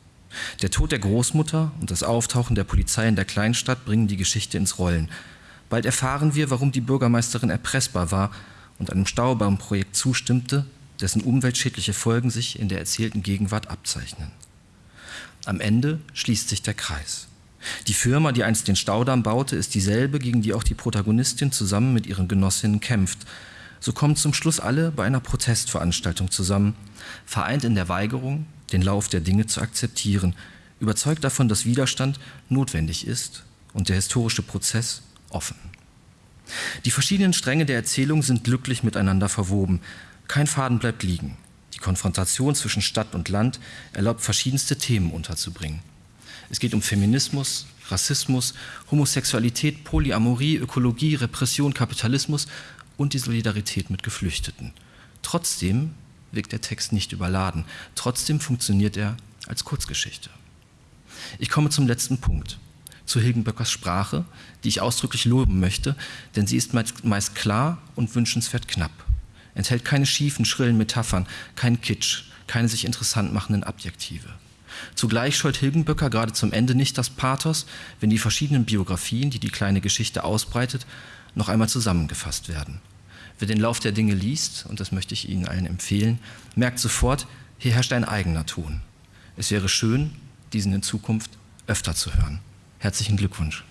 Der Tod der Großmutter und das Auftauchen der Polizei in der Kleinstadt bringen die Geschichte ins Rollen. Bald erfahren wir, warum die Bürgermeisterin erpressbar war und einem Staubaumprojekt zustimmte, dessen umweltschädliche Folgen sich in der erzählten Gegenwart abzeichnen. Am Ende schließt sich der Kreis. Die Firma, die einst den Staudamm baute, ist dieselbe, gegen die auch die Protagonistin zusammen mit ihren Genossinnen kämpft. So kommen zum Schluss alle bei einer Protestveranstaltung zusammen, vereint in der Weigerung, den Lauf der Dinge zu akzeptieren, überzeugt davon, dass Widerstand notwendig ist und der historische Prozess offen. Die verschiedenen Stränge der Erzählung sind glücklich miteinander verwoben. Kein Faden bleibt liegen. Die Konfrontation zwischen Stadt und Land erlaubt verschiedenste Themen unterzubringen. Es geht um Feminismus, Rassismus, Homosexualität, Polyamorie, Ökologie, Repression, Kapitalismus und die Solidarität mit Geflüchteten. Trotzdem wirkt der Text nicht überladen. Trotzdem funktioniert er als Kurzgeschichte. Ich komme zum letzten Punkt, zu Hilgenböckers Sprache, die ich ausdrücklich loben möchte, denn sie ist meist klar und wünschenswert knapp. Enthält keine schiefen, schrillen Metaphern, keinen Kitsch, keine sich interessant machenden Adjektive. Zugleich scheut Hilgenböcker gerade zum Ende nicht das Pathos, wenn die verschiedenen Biografien, die die kleine Geschichte ausbreitet, noch einmal zusammengefasst werden. Wer den Lauf der Dinge liest, und das möchte ich Ihnen allen empfehlen, merkt sofort, hier herrscht ein eigener Ton. Es wäre schön, diesen in Zukunft öfter zu hören. Herzlichen Glückwunsch.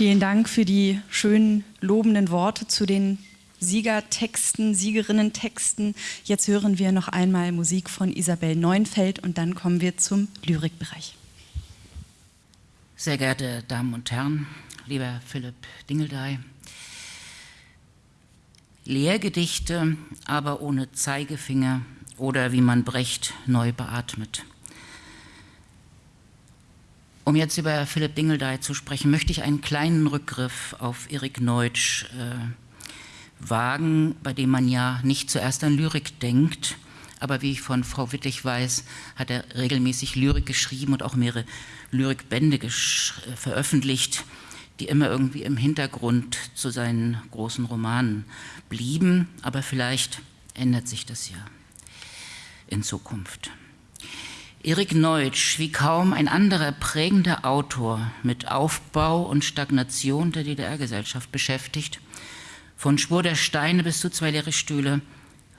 Vielen Dank für die schönen lobenden Worte zu den Siegertexten, Siegerinnentexten. Jetzt hören wir noch einmal Musik von Isabel Neunfeld und dann kommen wir zum Lyrikbereich. Sehr geehrte Damen und Herren, lieber Philipp Dingeldey, Lehrgedichte, aber ohne Zeigefinger oder wie man Brecht neu beatmet. Um jetzt über Philipp Dingeldey zu sprechen, möchte ich einen kleinen Rückgriff auf Erik Neutsch äh, wagen, bei dem man ja nicht zuerst an Lyrik denkt, aber wie ich von Frau Wittig weiß, hat er regelmäßig Lyrik geschrieben und auch mehrere Lyrikbände veröffentlicht, die immer irgendwie im Hintergrund zu seinen großen Romanen blieben, aber vielleicht ändert sich das ja in Zukunft. Erik Neutsch, wie kaum ein anderer prägender Autor mit Aufbau und Stagnation der DDR-Gesellschaft beschäftigt, von Spur der Steine bis zu zwei leere Stühle,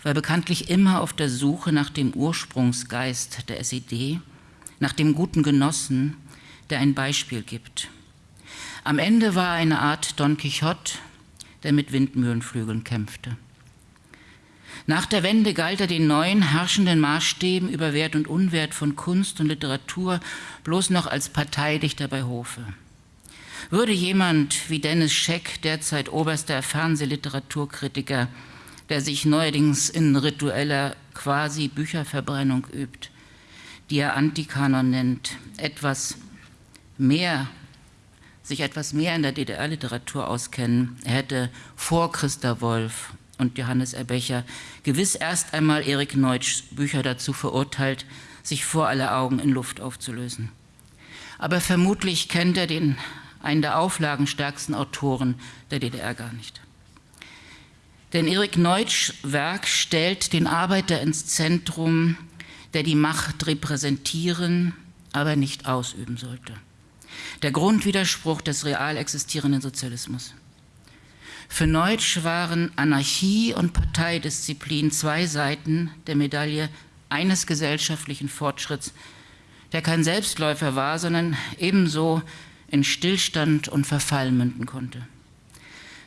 war bekanntlich immer auf der Suche nach dem Ursprungsgeist der SED, nach dem guten Genossen, der ein Beispiel gibt. Am Ende war er eine Art Don Quixote, der mit Windmühlenflügeln kämpfte. Nach der Wende galt er den neuen herrschenden Maßstäben über Wert und Unwert von Kunst und Literatur bloß noch als Parteidichter bei Hofe. Würde jemand wie Dennis Scheck, derzeit oberster Fernsehliteraturkritiker, der sich neuerdings in ritueller quasi Bücherverbrennung übt, die er Antikanon nennt, etwas mehr sich etwas mehr in der DDR-Literatur auskennen, er hätte vor Christa Wolf und Johannes Erbecher gewiss erst einmal Erik Neutschs Bücher dazu verurteilt, sich vor aller Augen in Luft aufzulösen. Aber vermutlich kennt er den, einen der auflagenstärksten Autoren der DDR gar nicht. Denn Erik Neutschs Werk stellt den Arbeiter ins Zentrum, der die Macht repräsentieren, aber nicht ausüben sollte. Der Grundwiderspruch des real existierenden Sozialismus. Für Neutsch waren Anarchie und Parteidisziplin zwei Seiten der Medaille eines gesellschaftlichen Fortschritts, der kein Selbstläufer war, sondern ebenso in Stillstand und Verfall münden konnte.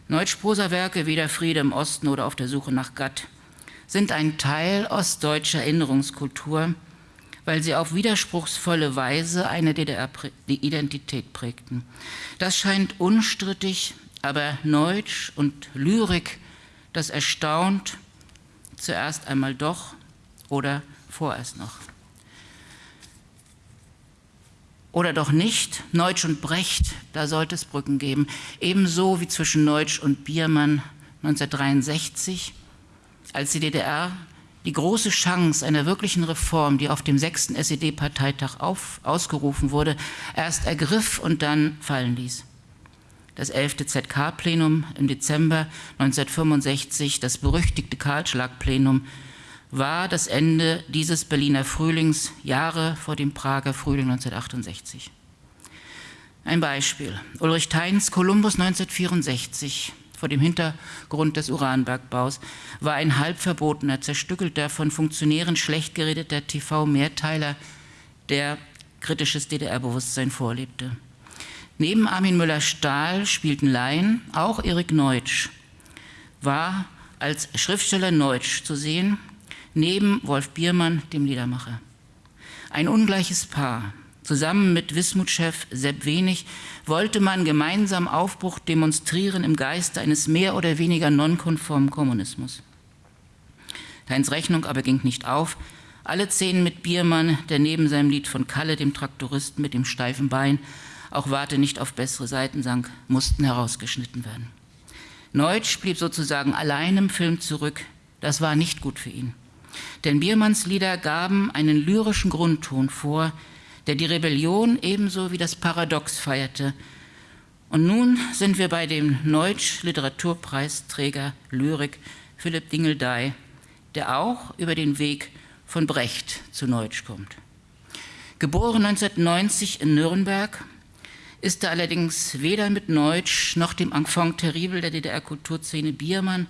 Neutsch Prosawerke wie der Friede im Osten oder auf der Suche nach Gatt sind ein Teil ostdeutscher Erinnerungskultur, weil sie auf widerspruchsvolle Weise eine DDR-Identität prägten. Das scheint unstrittig aber Neutsch und Lyrik, das erstaunt zuerst einmal doch oder vorerst noch. Oder doch nicht, Neutsch und Brecht, da sollte es Brücken geben, ebenso wie zwischen Neutsch und Biermann 1963, als die DDR die große Chance einer wirklichen Reform, die auf dem sechsten SED-Parteitag ausgerufen wurde, erst ergriff und dann fallen ließ das 11. ZK-Plenum im Dezember 1965, das berüchtigte Kahlschlag-Plenum, war das Ende dieses Berliner Frühlings Jahre vor dem Prager Frühling 1968. Ein Beispiel. Ulrich Theins Kolumbus 1964 vor dem Hintergrund des Uranbergbaus war ein halb verbotener, zerstückelter, von Funktionären schlecht geredeter TV-Mehrteiler, der kritisches DDR-Bewusstsein vorlebte. Neben Armin Müller-Stahl spielten Laien, auch Erik Neutsch war als Schriftsteller Neutsch zu sehen, neben Wolf Biermann, dem Liedermacher. Ein ungleiches Paar. Zusammen mit Wismut-Chef Sepp Wenig wollte man gemeinsam Aufbruch demonstrieren im Geiste eines mehr oder weniger nonkonformen Kommunismus. Deins Rechnung aber ging nicht auf. Alle Szenen mit Biermann, der neben seinem Lied von Kalle, dem Traktoristen mit dem steifen Bein, auch Warte nicht auf bessere Seiten sank, mussten herausgeschnitten werden. Neutsch blieb sozusagen allein im Film zurück. Das war nicht gut für ihn. Denn Biermanns Lieder gaben einen lyrischen Grundton vor, der die Rebellion ebenso wie das Paradox feierte. Und nun sind wir bei dem Neutsch Literaturpreisträger Lyrik Philipp Dingeldey, der auch über den Weg von Brecht zu Neutsch kommt. Geboren 1990 in Nürnberg, ist er allerdings weder mit Neutsch noch dem Enfant terrible der DDR-Kulturszene Biermann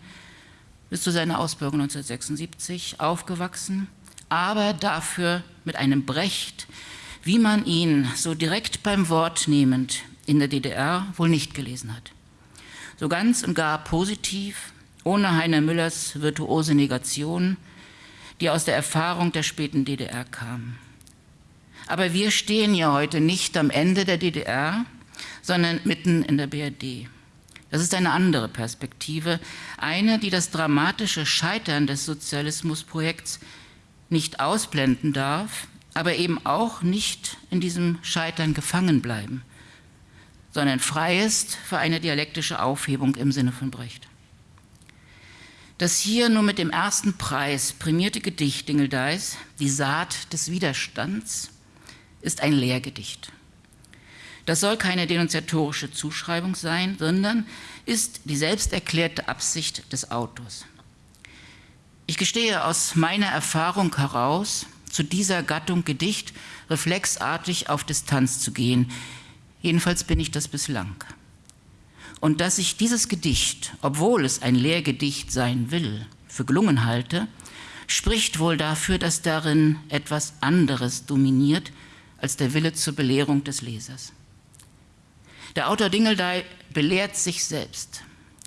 bis zu seiner Ausbildung 1976 aufgewachsen, aber dafür mit einem Brecht, wie man ihn so direkt beim Wort nehmend in der DDR wohl nicht gelesen hat. So ganz und gar positiv, ohne Heiner Müllers virtuose Negation, die aus der Erfahrung der späten DDR kam. Aber wir stehen ja heute nicht am Ende der DDR, sondern mitten in der BRD. Das ist eine andere Perspektive, eine, die das dramatische Scheitern des Sozialismusprojekts nicht ausblenden darf, aber eben auch nicht in diesem Scheitern gefangen bleiben, sondern frei ist für eine dialektische Aufhebung im Sinne von Brecht. Das hier nur mit dem ersten Preis prämierte Gedicht Dingeldeis, Die Saat des Widerstands, ist ein Lehrgedicht. Das soll keine denunziatorische Zuschreibung sein, sondern ist die selbsterklärte Absicht des Autors. Ich gestehe aus meiner Erfahrung heraus, zu dieser Gattung Gedicht reflexartig auf Distanz zu gehen. Jedenfalls bin ich das bislang. und dass ich dieses Gedicht, obwohl es ein Lehrgedicht sein will, für gelungen halte, spricht wohl dafür, dass darin etwas anderes dominiert als der Wille zur Belehrung des Lesers. Der Autor Dingeldey belehrt sich selbst.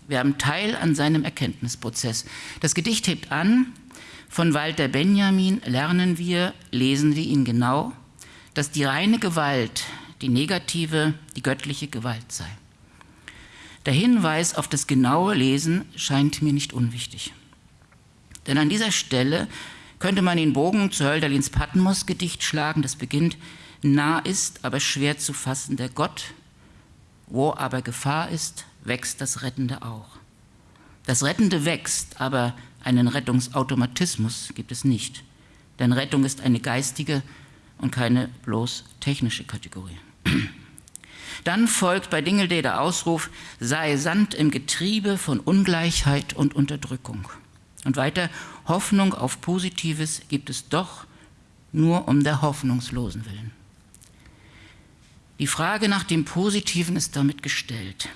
Wir haben Teil an seinem Erkenntnisprozess. Das Gedicht hebt an, von Walter Benjamin lernen wir, lesen wir ihn genau, dass die reine Gewalt, die negative, die göttliche Gewalt sei. Der Hinweis auf das genaue Lesen scheint mir nicht unwichtig. Denn an dieser Stelle könnte man den Bogen zu Hölderlins Patmos-Gedicht schlagen, das beginnt, nah ist, aber schwer zu fassen der Gott, wo aber Gefahr ist, wächst das Rettende auch. Das Rettende wächst, aber einen Rettungsautomatismus gibt es nicht. Denn Rettung ist eine geistige und keine bloß technische Kategorie. Dann folgt bei Dingeldey der Ausruf, sei Sand im Getriebe von Ungleichheit und Unterdrückung. Und weiter, Hoffnung auf Positives gibt es doch nur um der Hoffnungslosen willen. Die Frage nach dem Positiven ist damit gestellt.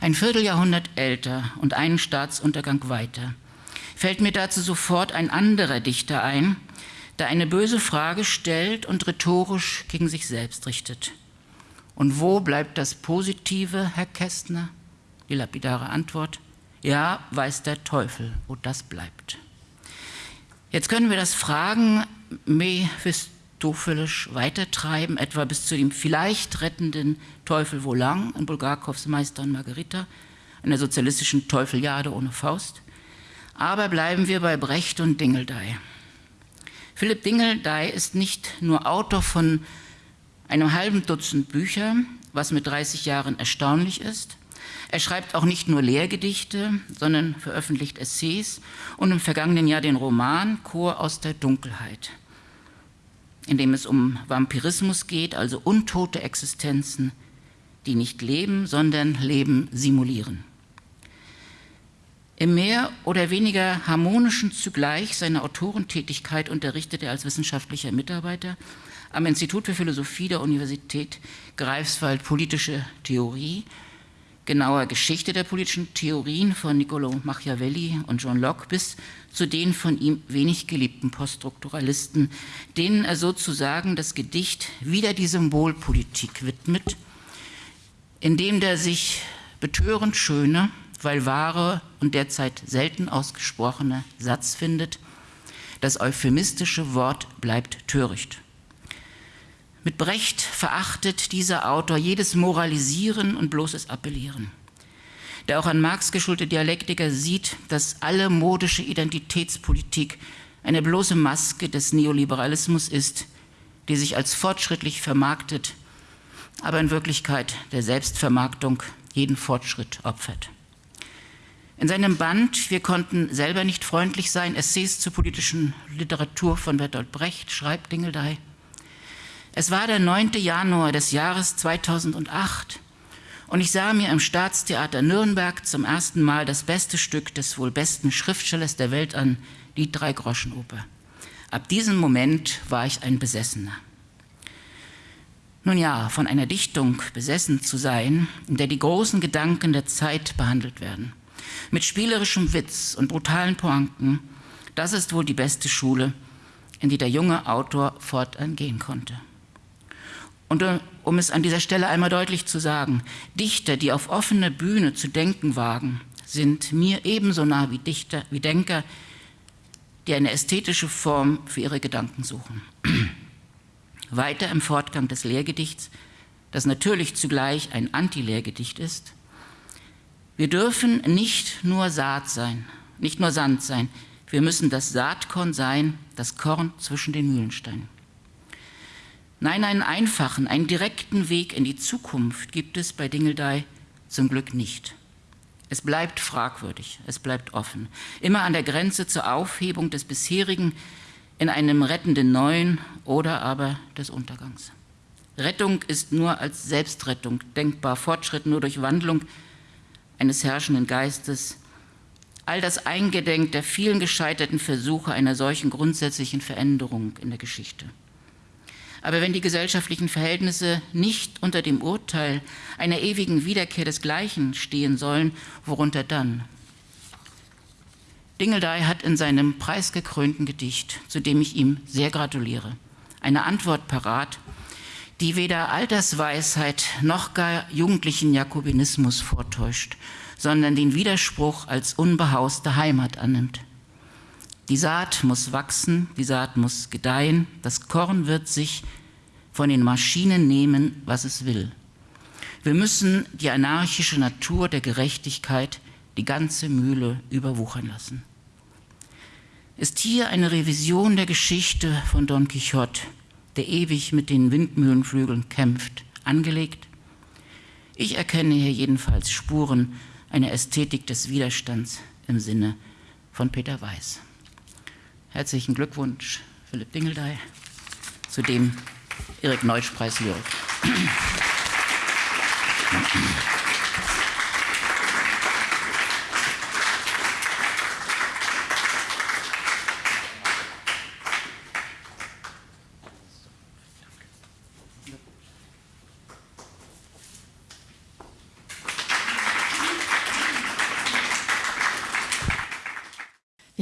Ein Vierteljahrhundert älter und einen Staatsuntergang weiter fällt mir dazu sofort ein anderer Dichter ein, der eine böse Frage stellt und rhetorisch gegen sich selbst richtet. Und wo bleibt das Positive, Herr Kästner? Die lapidare Antwort, ja, weiß der Teufel, wo das bleibt. Jetzt können wir das Fragen mephistophelisch weitertreiben, etwa bis zu dem vielleicht rettenden Teufel Volang in Bulgakows Meister und Margarita, einer sozialistischen Teufeljade ohne Faust. Aber bleiben wir bei Brecht und Dingeldey. Philipp Dingeldey ist nicht nur Autor von einem halben Dutzend Bücher, was mit 30 Jahren erstaunlich ist. Er schreibt auch nicht nur Lehrgedichte, sondern veröffentlicht Essays und im vergangenen Jahr den Roman Chor aus der Dunkelheit, in dem es um Vampirismus geht, also untote Existenzen, die nicht leben, sondern Leben simulieren. Im mehr oder weniger harmonischen zugleich seiner Autorentätigkeit unterrichtet er als wissenschaftlicher Mitarbeiter am Institut für Philosophie der Universität Greifswald politische Theorie, genauer Geschichte der politischen Theorien von Niccolo Machiavelli und John Locke bis zu den von ihm wenig geliebten Poststrukturalisten, denen er sozusagen das Gedicht wieder die Symbolpolitik widmet, indem der sich betörend schöne, weil wahre und derzeit selten ausgesprochene Satz findet, das euphemistische Wort bleibt töricht. Mit Brecht verachtet dieser Autor jedes Moralisieren und bloßes Appellieren. Der auch an Marx geschulte Dialektiker sieht, dass alle modische Identitätspolitik eine bloße Maske des Neoliberalismus ist, die sich als fortschrittlich vermarktet, aber in Wirklichkeit der Selbstvermarktung jeden Fortschritt opfert. In seinem Band Wir konnten selber nicht freundlich sein, Essays zur politischen Literatur von Bertolt Brecht, schreibt Dingeldey, es war der 9. Januar des Jahres 2008 und ich sah mir im Staatstheater Nürnberg zum ersten Mal das beste Stück des wohl besten Schriftstellers der Welt an, die Dreigroschenoper. Ab diesem Moment war ich ein Besessener. Nun ja, von einer Dichtung besessen zu sein, in der die großen Gedanken der Zeit behandelt werden, mit spielerischem Witz und brutalen Pointen, das ist wohl die beste Schule, in die der junge Autor fortan gehen konnte. Und äh, um es an dieser Stelle einmal deutlich zu sagen, Dichter, die auf offener Bühne zu denken wagen, sind mir ebenso nah wie Dichter, wie Denker, die eine ästhetische Form für ihre Gedanken suchen. Weiter im Fortgang des Lehrgedichts, das natürlich zugleich ein Anti-Lehrgedicht ist. Wir dürfen nicht nur Saat sein, nicht nur Sand sein, wir müssen das Saatkorn sein, das Korn zwischen den Mühlensteinen. Nein, einen einfachen, einen direkten Weg in die Zukunft gibt es bei Dingeldey zum Glück nicht. Es bleibt fragwürdig, es bleibt offen, immer an der Grenze zur Aufhebung des bisherigen in einem rettenden Neuen oder aber des Untergangs. Rettung ist nur als Selbstrettung denkbar, Fortschritt nur durch Wandlung eines herrschenden Geistes. All das eingedenk der vielen gescheiterten Versuche einer solchen grundsätzlichen Veränderung in der Geschichte. Aber wenn die gesellschaftlichen Verhältnisse nicht unter dem Urteil einer ewigen Wiederkehr des Gleichen stehen sollen, worunter dann? Dingeldey hat in seinem preisgekrönten Gedicht, zu dem ich ihm sehr gratuliere, eine Antwort parat, die weder Altersweisheit noch gar jugendlichen Jakobinismus vortäuscht, sondern den Widerspruch als unbehauste Heimat annimmt. Die Saat muss wachsen, die Saat muss gedeihen, das Korn wird sich von den Maschinen nehmen, was es will. Wir müssen die anarchische Natur der Gerechtigkeit die ganze Mühle überwuchern lassen. Ist hier eine Revision der Geschichte von Don Quixote, der ewig mit den Windmühlenflügeln kämpft, angelegt? Ich erkenne hier jedenfalls Spuren einer Ästhetik des Widerstands im Sinne von Peter Weiß. Herzlichen Glückwunsch, Philipp Dingeldey, zu dem Erik Neutsch Preis Lyrik.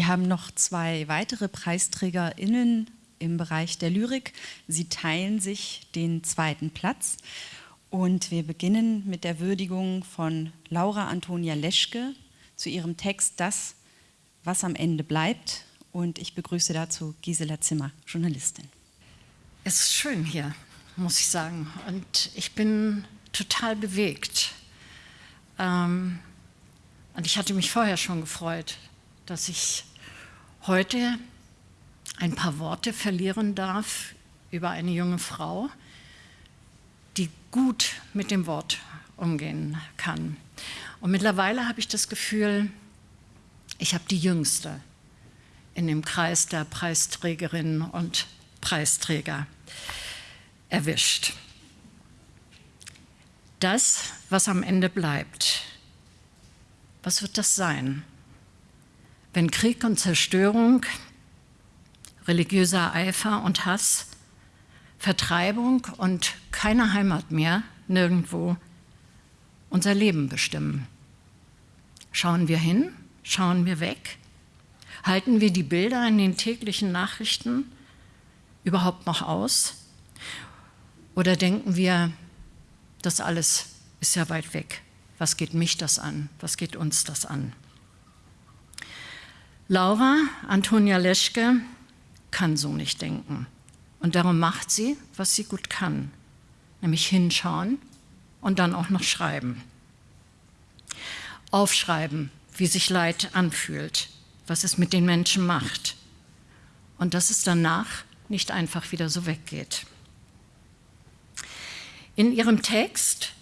Haben noch zwei weitere PreisträgerInnen im Bereich der Lyrik. Sie teilen sich den zweiten Platz. Und wir beginnen mit der Würdigung von Laura Antonia Leschke zu ihrem Text Das, was am Ende bleibt. Und ich begrüße dazu Gisela Zimmer, Journalistin. Es ist schön hier, muss ich sagen. Und ich bin total bewegt. Ähm, und ich hatte mich vorher schon gefreut, dass ich heute ein paar Worte verlieren darf über eine junge Frau, die gut mit dem Wort umgehen kann. Und mittlerweile habe ich das Gefühl, ich habe die Jüngste in dem Kreis der Preisträgerinnen und Preisträger erwischt. Das, was am Ende bleibt, was wird das sein? Wenn Krieg und Zerstörung, religiöser Eifer und Hass, Vertreibung und keine Heimat mehr nirgendwo unser Leben bestimmen. Schauen wir hin? Schauen wir weg? Halten wir die Bilder in den täglichen Nachrichten überhaupt noch aus? Oder denken wir, das alles ist ja weit weg. Was geht mich das an? Was geht uns das an? Laura Antonia Leschke kann so nicht denken. Und darum macht sie, was sie gut kann, nämlich hinschauen und dann auch noch schreiben. Aufschreiben, wie sich Leid anfühlt, was es mit den Menschen macht und dass es danach nicht einfach wieder so weggeht. In ihrem Text,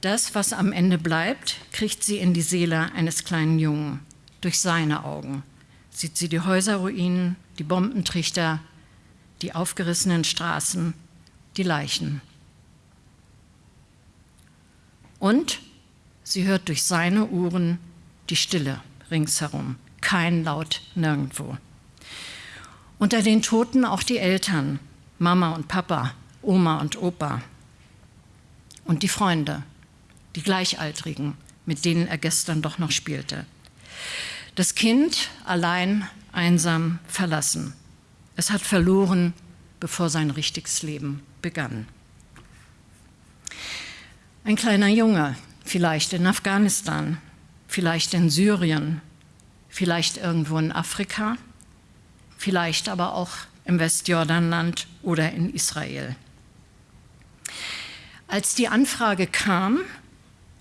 das, was am Ende bleibt, kriegt sie in die Seele eines kleinen Jungen durch seine Augen sieht sie die Häuserruinen, die Bombentrichter, die aufgerissenen Straßen, die Leichen. Und sie hört durch seine Uhren die Stille ringsherum, kein Laut nirgendwo. Unter den Toten auch die Eltern, Mama und Papa, Oma und Opa. Und die Freunde, die Gleichaltrigen, mit denen er gestern doch noch spielte. Das Kind allein, einsam, verlassen. Es hat verloren, bevor sein richtiges Leben begann. Ein kleiner Junge, vielleicht in Afghanistan, vielleicht in Syrien, vielleicht irgendwo in Afrika, vielleicht aber auch im Westjordanland oder in Israel. Als die Anfrage kam,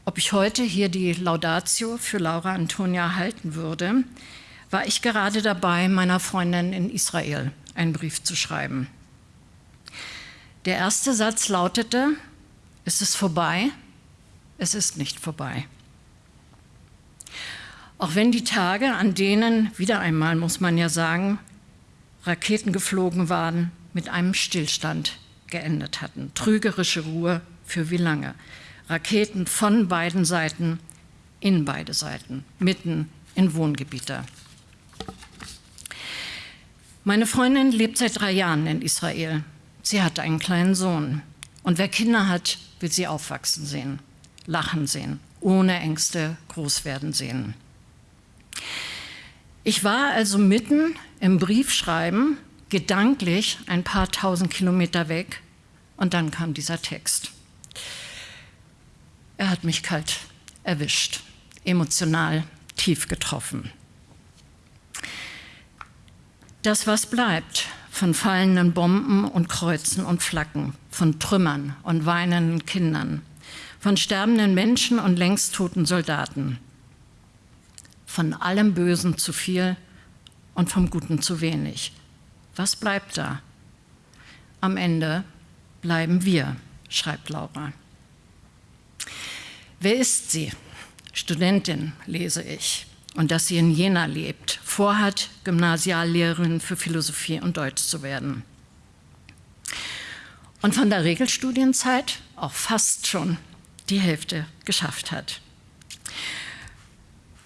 ob ich heute hier die Laudatio für Laura Antonia halten würde, war ich gerade dabei, meiner Freundin in Israel einen Brief zu schreiben. Der erste Satz lautete, es ist vorbei, es ist nicht vorbei. Auch wenn die Tage, an denen, wieder einmal muss man ja sagen, Raketen geflogen waren, mit einem Stillstand geendet hatten. Trügerische Ruhe für wie lange? Raketen von beiden Seiten in beide Seiten, mitten in Wohngebiete. Meine Freundin lebt seit drei Jahren in Israel. Sie hat einen kleinen Sohn. Und wer Kinder hat, will sie aufwachsen sehen, lachen sehen, ohne Ängste groß werden sehen. Ich war also mitten im Briefschreiben, gedanklich ein paar tausend Kilometer weg, und dann kam dieser Text. Er hat mich kalt erwischt, emotional tief getroffen. Das, was bleibt von fallenden Bomben und Kreuzen und Flaggen, von Trümmern und weinenden Kindern, von sterbenden Menschen und längst toten Soldaten, von allem Bösen zu viel und vom Guten zu wenig. Was bleibt da? Am Ende bleiben wir, schreibt Laura. Wer ist sie? Studentin, lese ich. Und dass sie in Jena lebt, vorhat, Gymnasiallehrerin für Philosophie und Deutsch zu werden. Und von der Regelstudienzeit auch fast schon die Hälfte geschafft hat.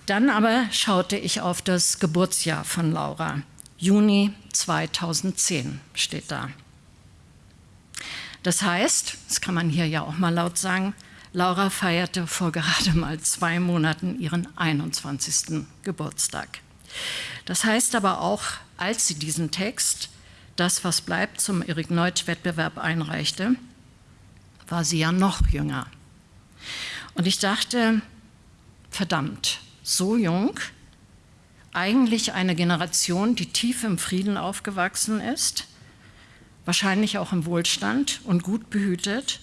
Dann aber schaute ich auf das Geburtsjahr von Laura. Juni 2010 steht da. Das heißt, das kann man hier ja auch mal laut sagen, Laura feierte vor gerade mal zwei Monaten ihren 21. Geburtstag. Das heißt aber auch, als sie diesen Text, das was bleibt, zum Erik Neutsch-Wettbewerb einreichte, war sie ja noch jünger. Und ich dachte, verdammt, so jung, eigentlich eine Generation, die tief im Frieden aufgewachsen ist, wahrscheinlich auch im Wohlstand und gut behütet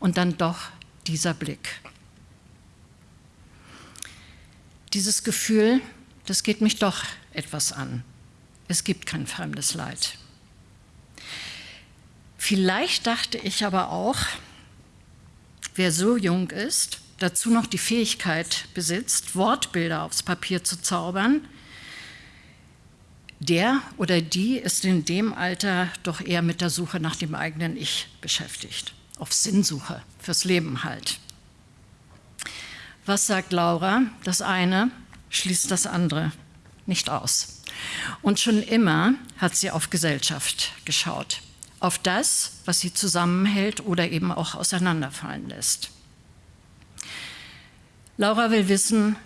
und dann doch dieser Blick. Dieses Gefühl, das geht mich doch etwas an. Es gibt kein fremdes Leid. Vielleicht dachte ich aber auch, wer so jung ist, dazu noch die Fähigkeit besitzt, Wortbilder aufs Papier zu zaubern, der oder die ist in dem Alter doch eher mit der Suche nach dem eigenen Ich beschäftigt, auf Sinnsuche fürs Leben halt. Was sagt Laura? Das eine schließt das andere nicht aus. Und schon immer hat sie auf Gesellschaft geschaut, auf das, was sie zusammenhält oder eben auch auseinanderfallen lässt. Laura will wissen,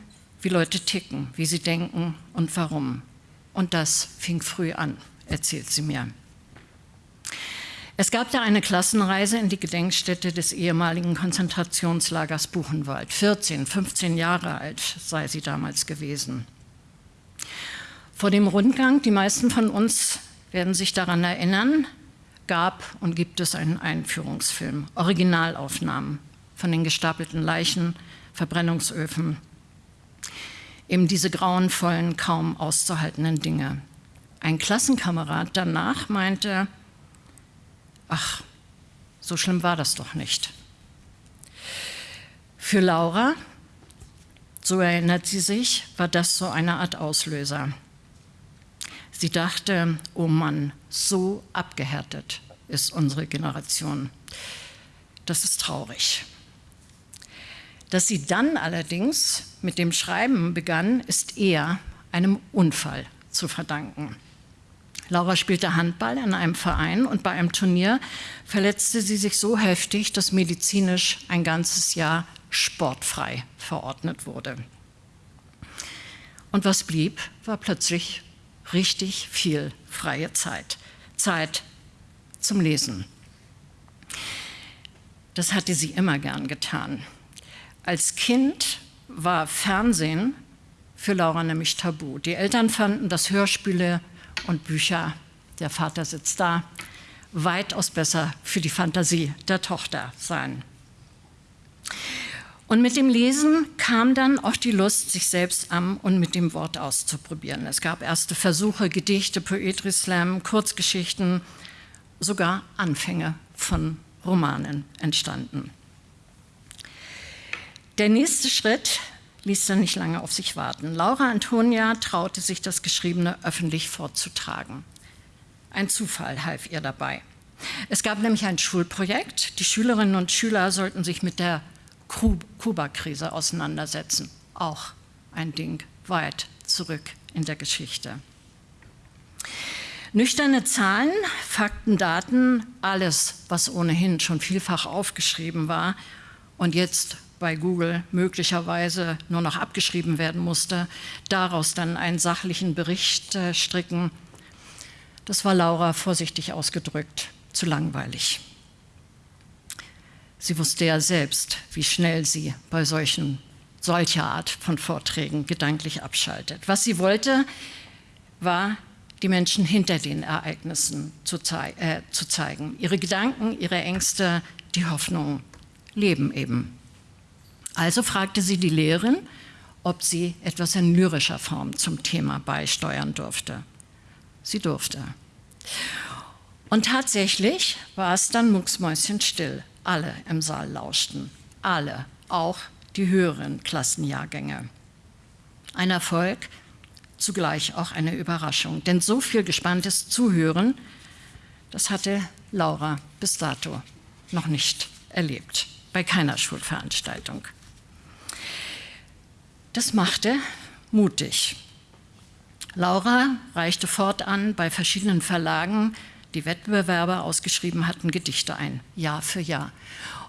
wie Leute ticken, wie sie denken und warum. Und das fing früh an, erzählt sie mir. Es gab da eine Klassenreise in die Gedenkstätte des ehemaligen Konzentrationslagers Buchenwald. 14, 15 Jahre alt sei sie damals gewesen. Vor dem Rundgang, die meisten von uns werden sich daran erinnern, gab und gibt es einen Einführungsfilm, Originalaufnahmen von den gestapelten Leichen, Verbrennungsöfen, eben diese grauenvollen, kaum auszuhaltenden Dinge. Ein Klassenkamerad danach meinte, ach, so schlimm war das doch nicht. Für Laura, so erinnert sie sich, war das so eine Art Auslöser. Sie dachte, oh Mann, so abgehärtet ist unsere Generation. Das ist traurig. Dass sie dann allerdings mit dem Schreiben begann, ist eher einem Unfall zu verdanken. Laura spielte Handball in einem Verein und bei einem Turnier verletzte sie sich so heftig, dass medizinisch ein ganzes Jahr sportfrei verordnet wurde. Und was blieb, war plötzlich richtig viel freie Zeit. Zeit zum Lesen. Das hatte sie immer gern getan. Als Kind war Fernsehen für Laura nämlich tabu. Die Eltern fanden, dass Hörspiele und Bücher, der Vater sitzt da, weitaus besser für die Fantasie der Tochter seien. Und mit dem Lesen kam dann auch die Lust, sich selbst am und mit dem Wort auszuprobieren. Es gab erste Versuche, Gedichte, Poetry Slam, Kurzgeschichten, sogar Anfänge von Romanen entstanden. Der nächste Schritt ließ dann nicht lange auf sich warten. Laura Antonia traute sich, das Geschriebene öffentlich vorzutragen. Ein Zufall half ihr dabei. Es gab nämlich ein Schulprojekt. Die Schülerinnen und Schüler sollten sich mit der Kuba-Krise auseinandersetzen. Auch ein Ding weit zurück in der Geschichte. Nüchterne Zahlen, Fakten, Daten, alles, was ohnehin schon vielfach aufgeschrieben war und jetzt bei Google möglicherweise nur noch abgeschrieben werden musste, daraus dann einen sachlichen Bericht äh, stricken, das war Laura vorsichtig ausgedrückt zu langweilig. Sie wusste ja selbst, wie schnell sie bei solchen, solcher Art von Vorträgen gedanklich abschaltet. Was sie wollte, war die Menschen hinter den Ereignissen zu, zei äh, zu zeigen. Ihre Gedanken, ihre Ängste, die Hoffnungen leben eben. Also fragte sie die Lehrerin, ob sie etwas in lyrischer Form zum Thema beisteuern durfte. Sie durfte. Und tatsächlich war es dann mucksmäuschenstill. Alle im Saal lauschten. Alle, auch die höheren Klassenjahrgänge. Ein Erfolg, zugleich auch eine Überraschung. Denn so viel gespanntes Zuhören, das hatte Laura bis dato noch nicht erlebt, bei keiner Schulveranstaltung. Das machte mutig. Laura reichte fortan bei verschiedenen Verlagen, die Wettbewerbe ausgeschrieben hatten, Gedichte ein, Jahr für Jahr.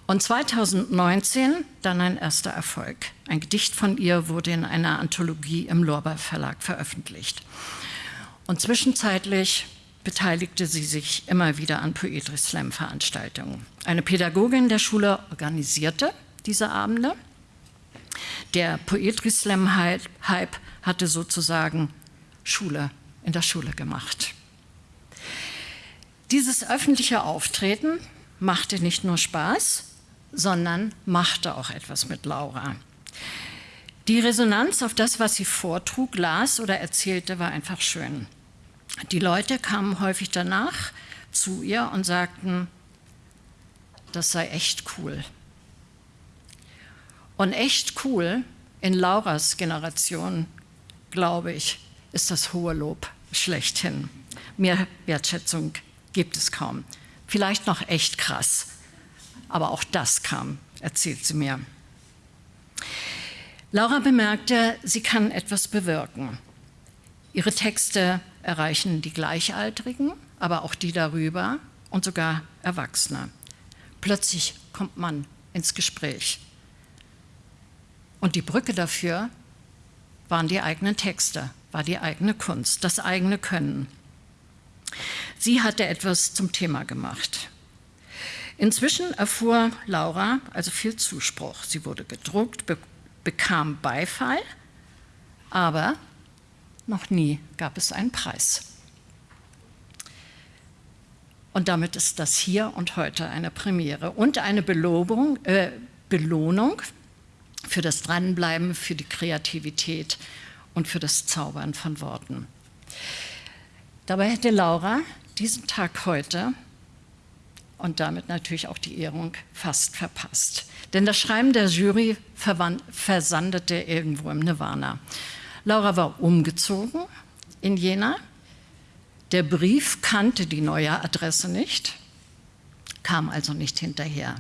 Und 2019 dann ein erster Erfolg. Ein Gedicht von ihr wurde in einer Anthologie im Lorber Verlag veröffentlicht. Und zwischenzeitlich beteiligte sie sich immer wieder an Poetry Slam Veranstaltungen. Eine Pädagogin der Schule organisierte diese Abende. Der Poetry Slam Hype hatte sozusagen Schule in der Schule gemacht. Dieses öffentliche Auftreten machte nicht nur Spaß, sondern machte auch etwas mit Laura. Die Resonanz auf das, was sie vortrug, las oder erzählte, war einfach schön. Die Leute kamen häufig danach zu ihr und sagten, das sei echt cool. Und echt cool in Lauras Generation, glaube ich, ist das hohe Lob schlechthin. Mehr Wertschätzung gibt es kaum. Vielleicht noch echt krass. Aber auch das kam, erzählt sie mir. Laura bemerkte, sie kann etwas bewirken. Ihre Texte erreichen die Gleichaltrigen, aber auch die darüber und sogar Erwachsene. Plötzlich kommt man ins Gespräch. Und die Brücke dafür waren die eigenen Texte, war die eigene Kunst, das eigene Können. Sie hatte etwas zum Thema gemacht. Inzwischen erfuhr Laura also viel Zuspruch. Sie wurde gedruckt, be bekam Beifall, aber noch nie gab es einen Preis. Und damit ist das hier und heute eine Premiere und eine Belobung, äh, Belohnung für das Dranbleiben, für die Kreativität und für das Zaubern von Worten. Dabei hätte Laura diesen Tag heute und damit natürlich auch die Ehrung fast verpasst. Denn das Schreiben der Jury versandete irgendwo im Nirvana. Laura war umgezogen in Jena. Der Brief kannte die neue Adresse nicht, kam also nicht hinterher.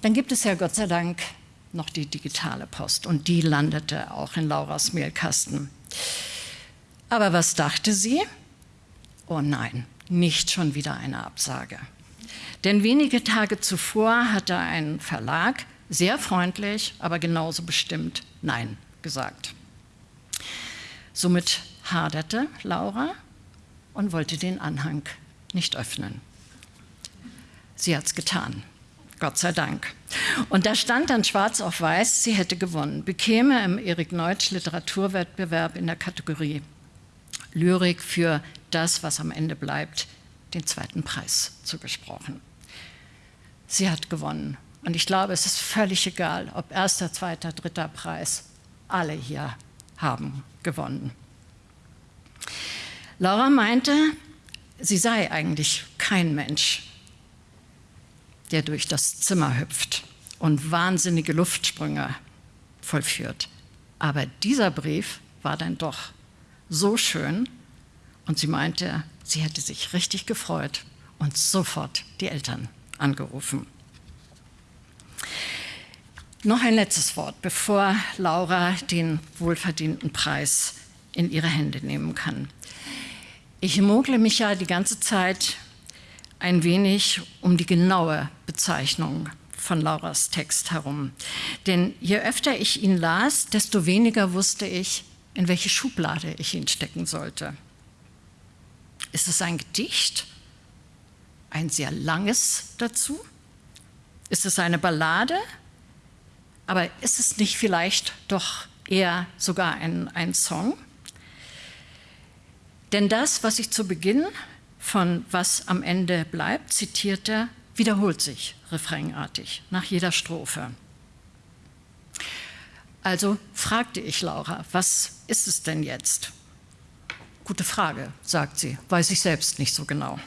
Dann gibt es ja Gott sei Dank noch die digitale Post und die landete auch in Lauras Mailkasten. Aber was dachte sie? Oh nein, nicht schon wieder eine Absage. Denn wenige Tage zuvor hatte ein Verlag sehr freundlich, aber genauso bestimmt Nein gesagt. Somit haderte Laura und wollte den Anhang nicht öffnen. Sie hat es getan, Gott sei Dank. Und da stand dann schwarz auf weiß, sie hätte gewonnen, bekäme im Erik Neutsch Literaturwettbewerb in der Kategorie Lyrik für das, was am Ende bleibt, den zweiten Preis zugesprochen. Sie hat gewonnen. Und ich glaube, es ist völlig egal, ob erster, zweiter, dritter Preis. Alle hier haben gewonnen. Laura meinte, sie sei eigentlich kein Mensch, der durch das Zimmer hüpft und wahnsinnige Luftsprünge vollführt. Aber dieser Brief war dann doch so schön und sie meinte, sie hätte sich richtig gefreut und sofort die Eltern angerufen. Noch ein letztes Wort, bevor Laura den wohlverdienten Preis in ihre Hände nehmen kann. Ich mogle mich ja die ganze Zeit ein wenig um die genaue Bezeichnung von Lauras Text herum. Denn je öfter ich ihn las, desto weniger wusste ich, in welche Schublade ich ihn stecken sollte. Ist es ein Gedicht? Ein sehr langes dazu? Ist es eine Ballade? Aber ist es nicht vielleicht doch eher sogar ein, ein Song? Denn das, was ich zu Beginn von Was am Ende bleibt zitierte, wiederholt sich refrainartig nach jeder Strophe. Also fragte ich Laura, was ist es denn jetzt? Gute Frage, sagt sie, weiß ich selbst nicht so genau.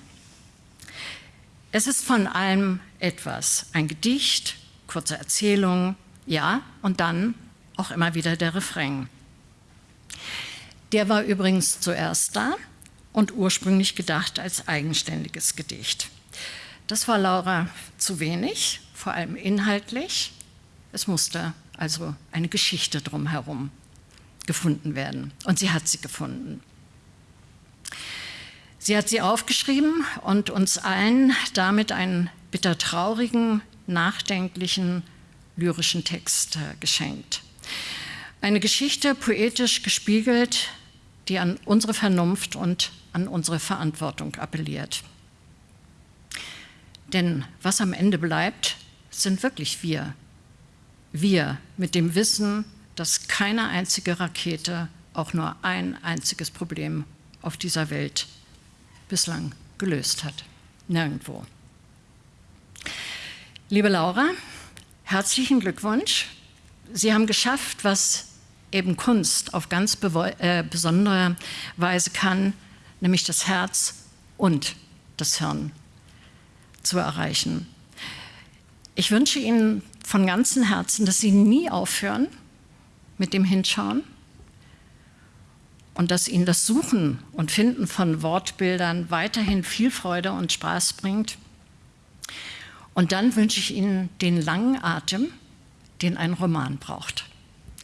Es ist von allem etwas, ein Gedicht, kurze Erzählung, ja, und dann auch immer wieder der Refrain. Der war übrigens zuerst da und ursprünglich gedacht als eigenständiges Gedicht. Das war Laura zu wenig, vor allem inhaltlich. Es musste also eine Geschichte drumherum gefunden werden. Und sie hat sie gefunden. Sie hat sie aufgeschrieben und uns allen damit einen bittertraurigen, nachdenklichen, lyrischen Text äh, geschenkt. Eine Geschichte poetisch gespiegelt, die an unsere Vernunft und an unsere Verantwortung appelliert. Denn was am Ende bleibt, sind wirklich wir. Wir mit dem Wissen, dass keine einzige Rakete auch nur ein einziges Problem auf dieser Welt bislang gelöst hat. Nirgendwo. Liebe Laura, herzlichen Glückwunsch. Sie haben geschafft, was eben Kunst auf ganz äh, besondere Weise kann, nämlich das Herz und das Hirn zu erreichen. Ich wünsche Ihnen von ganzem Herzen, dass Sie nie aufhören mit dem Hinschauen und dass Ihnen das Suchen und Finden von Wortbildern weiterhin viel Freude und Spaß bringt. Und dann wünsche ich Ihnen den langen Atem, den ein Roman braucht.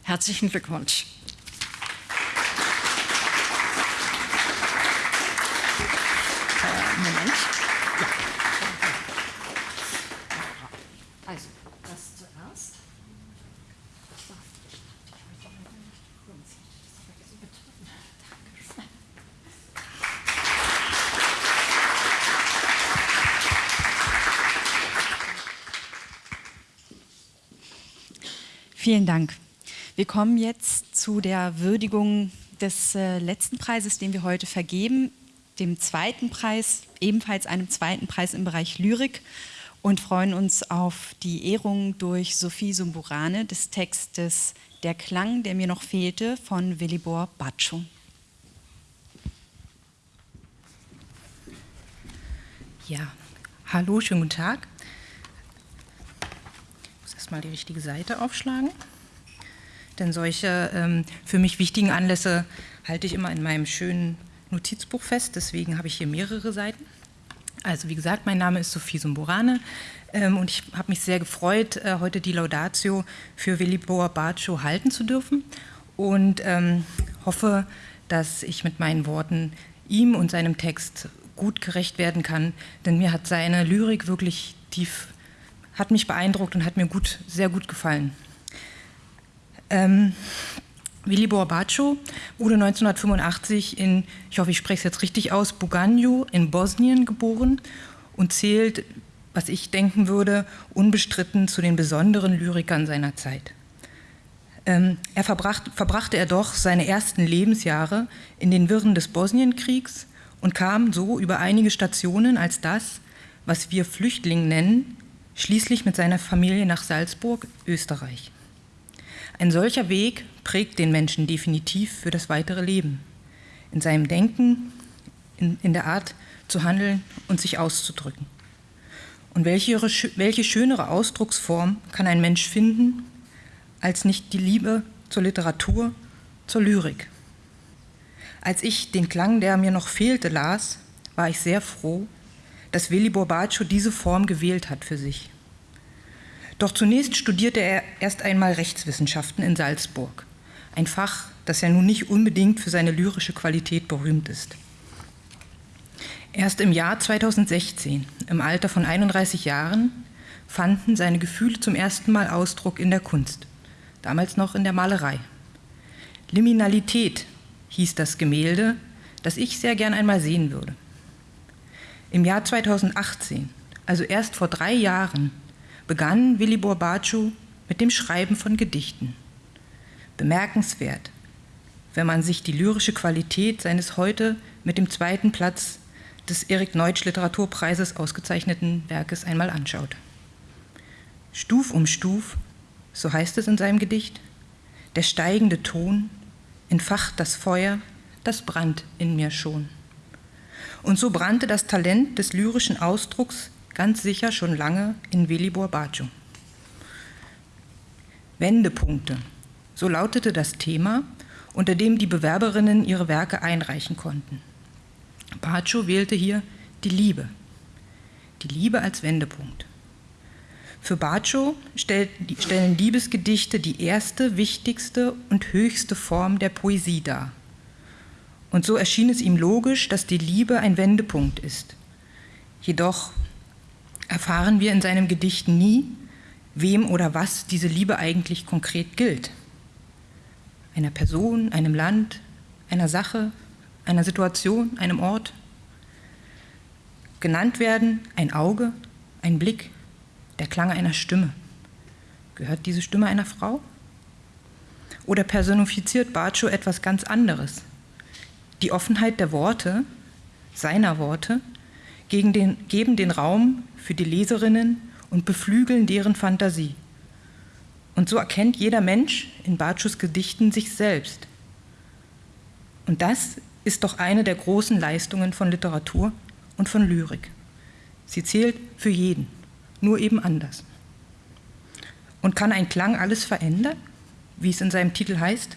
Herzlichen Glückwunsch. Moment. Ja. Also, das zuerst. Vielen Dank. Wir kommen jetzt zu der Würdigung des äh, letzten Preises, den wir heute vergeben dem zweiten Preis, ebenfalls einem zweiten Preis im Bereich Lyrik und freuen uns auf die Ehrung durch Sophie Sumburane des Textes Der Klang, der mir noch fehlte von Willibor Baccio. Ja, hallo, schönen guten Tag. Ich muss erstmal die richtige Seite aufschlagen. Denn solche ähm, für mich wichtigen Anlässe halte ich immer in meinem schönen Notizbuch fest, deswegen habe ich hier mehrere Seiten. Also wie gesagt, mein Name ist Sophie Sumborane ähm, und ich habe mich sehr gefreut, äh, heute die Laudatio für Willibor Baccio halten zu dürfen und ähm, hoffe, dass ich mit meinen Worten ihm und seinem Text gut gerecht werden kann, denn mir hat seine Lyrik wirklich tief, hat mich beeindruckt und hat mir gut, sehr gut gefallen. Ähm, Willibor Baccio wurde 1985 in, ich hoffe, ich spreche es jetzt richtig aus, Buganju in Bosnien geboren und zählt, was ich denken würde, unbestritten zu den besonderen Lyrikern seiner Zeit. Ähm, er verbracht, verbrachte er doch seine ersten Lebensjahre in den Wirren des Bosnienkriegs und kam so über einige Stationen als das, was wir Flüchtling nennen, schließlich mit seiner Familie nach Salzburg, Österreich. Ein solcher Weg prägt den Menschen definitiv für das weitere Leben. In seinem Denken, in, in der Art zu handeln und sich auszudrücken. Und welche, welche schönere Ausdrucksform kann ein Mensch finden, als nicht die Liebe zur Literatur, zur Lyrik? Als ich den Klang, der mir noch fehlte, las, war ich sehr froh, dass Willi Borbaccio diese Form gewählt hat für sich. Doch zunächst studierte er erst einmal Rechtswissenschaften in Salzburg ein Fach, das ja nun nicht unbedingt für seine lyrische Qualität berühmt ist. Erst im Jahr 2016, im Alter von 31 Jahren, fanden seine Gefühle zum ersten Mal Ausdruck in der Kunst, damals noch in der Malerei. Liminalität hieß das Gemälde, das ich sehr gern einmal sehen würde. Im Jahr 2018, also erst vor drei Jahren, begann Willi Borbaciu mit dem Schreiben von Gedichten. Bemerkenswert, wenn man sich die lyrische Qualität seines heute mit dem zweiten Platz des Erik Neutsch Literaturpreises ausgezeichneten Werkes einmal anschaut. Stuf um Stuf, so heißt es in seinem Gedicht, der steigende Ton entfacht das Feuer, das brannt in mir schon. Und so brannte das Talent des lyrischen Ausdrucks ganz sicher schon lange in Velibor Baciu. Wendepunkte, so lautete das Thema, unter dem die Bewerberinnen ihre Werke einreichen konnten. Baciu wählte hier die Liebe, die Liebe als Wendepunkt. Für Baciu stellen Liebesgedichte die erste, wichtigste und höchste Form der Poesie dar. Und so erschien es ihm logisch, dass die Liebe ein Wendepunkt ist. Jedoch erfahren wir in seinem Gedicht nie, wem oder was diese Liebe eigentlich konkret gilt. Einer Person, einem Land, einer Sache, einer Situation, einem Ort. Genannt werden ein Auge, ein Blick, der Klang einer Stimme. Gehört diese Stimme einer Frau? Oder personifiziert Bartschow etwas ganz anderes? Die Offenheit der Worte, seiner Worte, den, geben den Raum für die Leserinnen und beflügeln deren Fantasie. Und so erkennt jeder Mensch in Bartschus Gedichten sich selbst. Und das ist doch eine der großen Leistungen von Literatur und von Lyrik. Sie zählt für jeden nur eben anders. Und kann ein Klang alles verändern, wie es in seinem Titel heißt?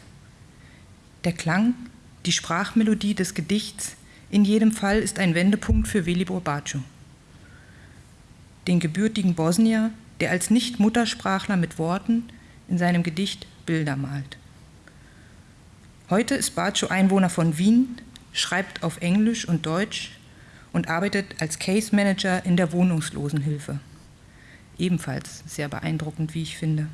Der Klang, die Sprachmelodie des Gedichts, in jedem Fall ist ein Wendepunkt für Velibor Baciu. Den gebürtigen Bosnier, der als Nicht-Muttersprachler mit Worten in seinem Gedicht Bilder malt. Heute ist Baciu Einwohner von Wien, schreibt auf Englisch und Deutsch und arbeitet als Case Manager in der Wohnungslosenhilfe ebenfalls sehr beeindruckend, wie ich finde.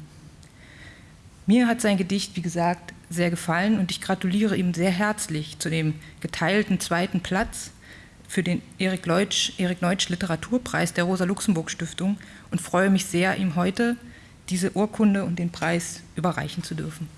Mir hat sein Gedicht, wie gesagt, sehr gefallen und ich gratuliere ihm sehr herzlich zu dem geteilten zweiten Platz für den Erik Leutsch, Erik Neutsch Literaturpreis der Rosa-Luxemburg-Stiftung und freue mich sehr, ihm heute diese Urkunde und den Preis überreichen zu dürfen.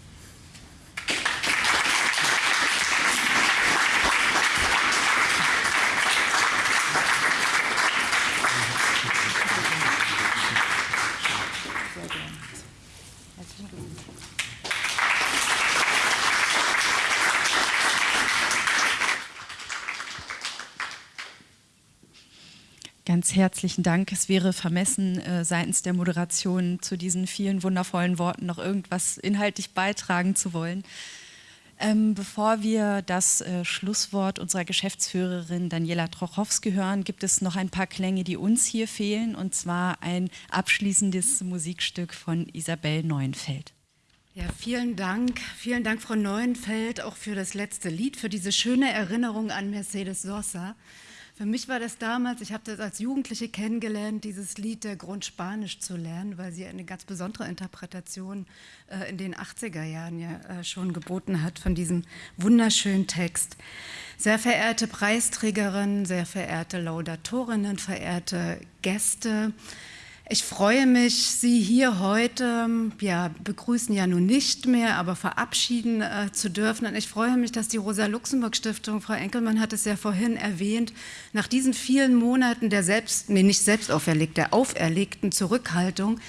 Ganz herzlichen Dank. Es wäre vermessen, äh, seitens der Moderation zu diesen vielen wundervollen Worten noch irgendwas inhaltlich beitragen zu wollen. Ähm, bevor wir das äh, Schlusswort unserer Geschäftsführerin Daniela Trochowski hören, gibt es noch ein paar Klänge, die uns hier fehlen, und zwar ein abschließendes Musikstück von Isabel Neuenfeld. Ja, vielen Dank. Vielen Dank, Frau Neuenfeld, auch für das letzte Lied, für diese schöne Erinnerung an Mercedes Sosa. Für mich war das damals, ich habe das als Jugendliche kennengelernt, dieses Lied der Grund Spanisch zu lernen, weil sie eine ganz besondere Interpretation äh, in den 80er Jahren ja äh, schon geboten hat von diesem wunderschönen Text. Sehr verehrte Preisträgerinnen, sehr verehrte Laudatorinnen, verehrte Gäste, ich freue mich, Sie hier heute ja, begrüßen ja nun nicht mehr, aber verabschieden äh, zu dürfen. Und ich freue mich, dass die Rosa-Luxemburg-Stiftung, Frau Enkelmann hat es ja vorhin erwähnt, nach diesen vielen Monaten der selbst, nee, nicht selbst auferlegt, der auferlegten Zurückhaltung,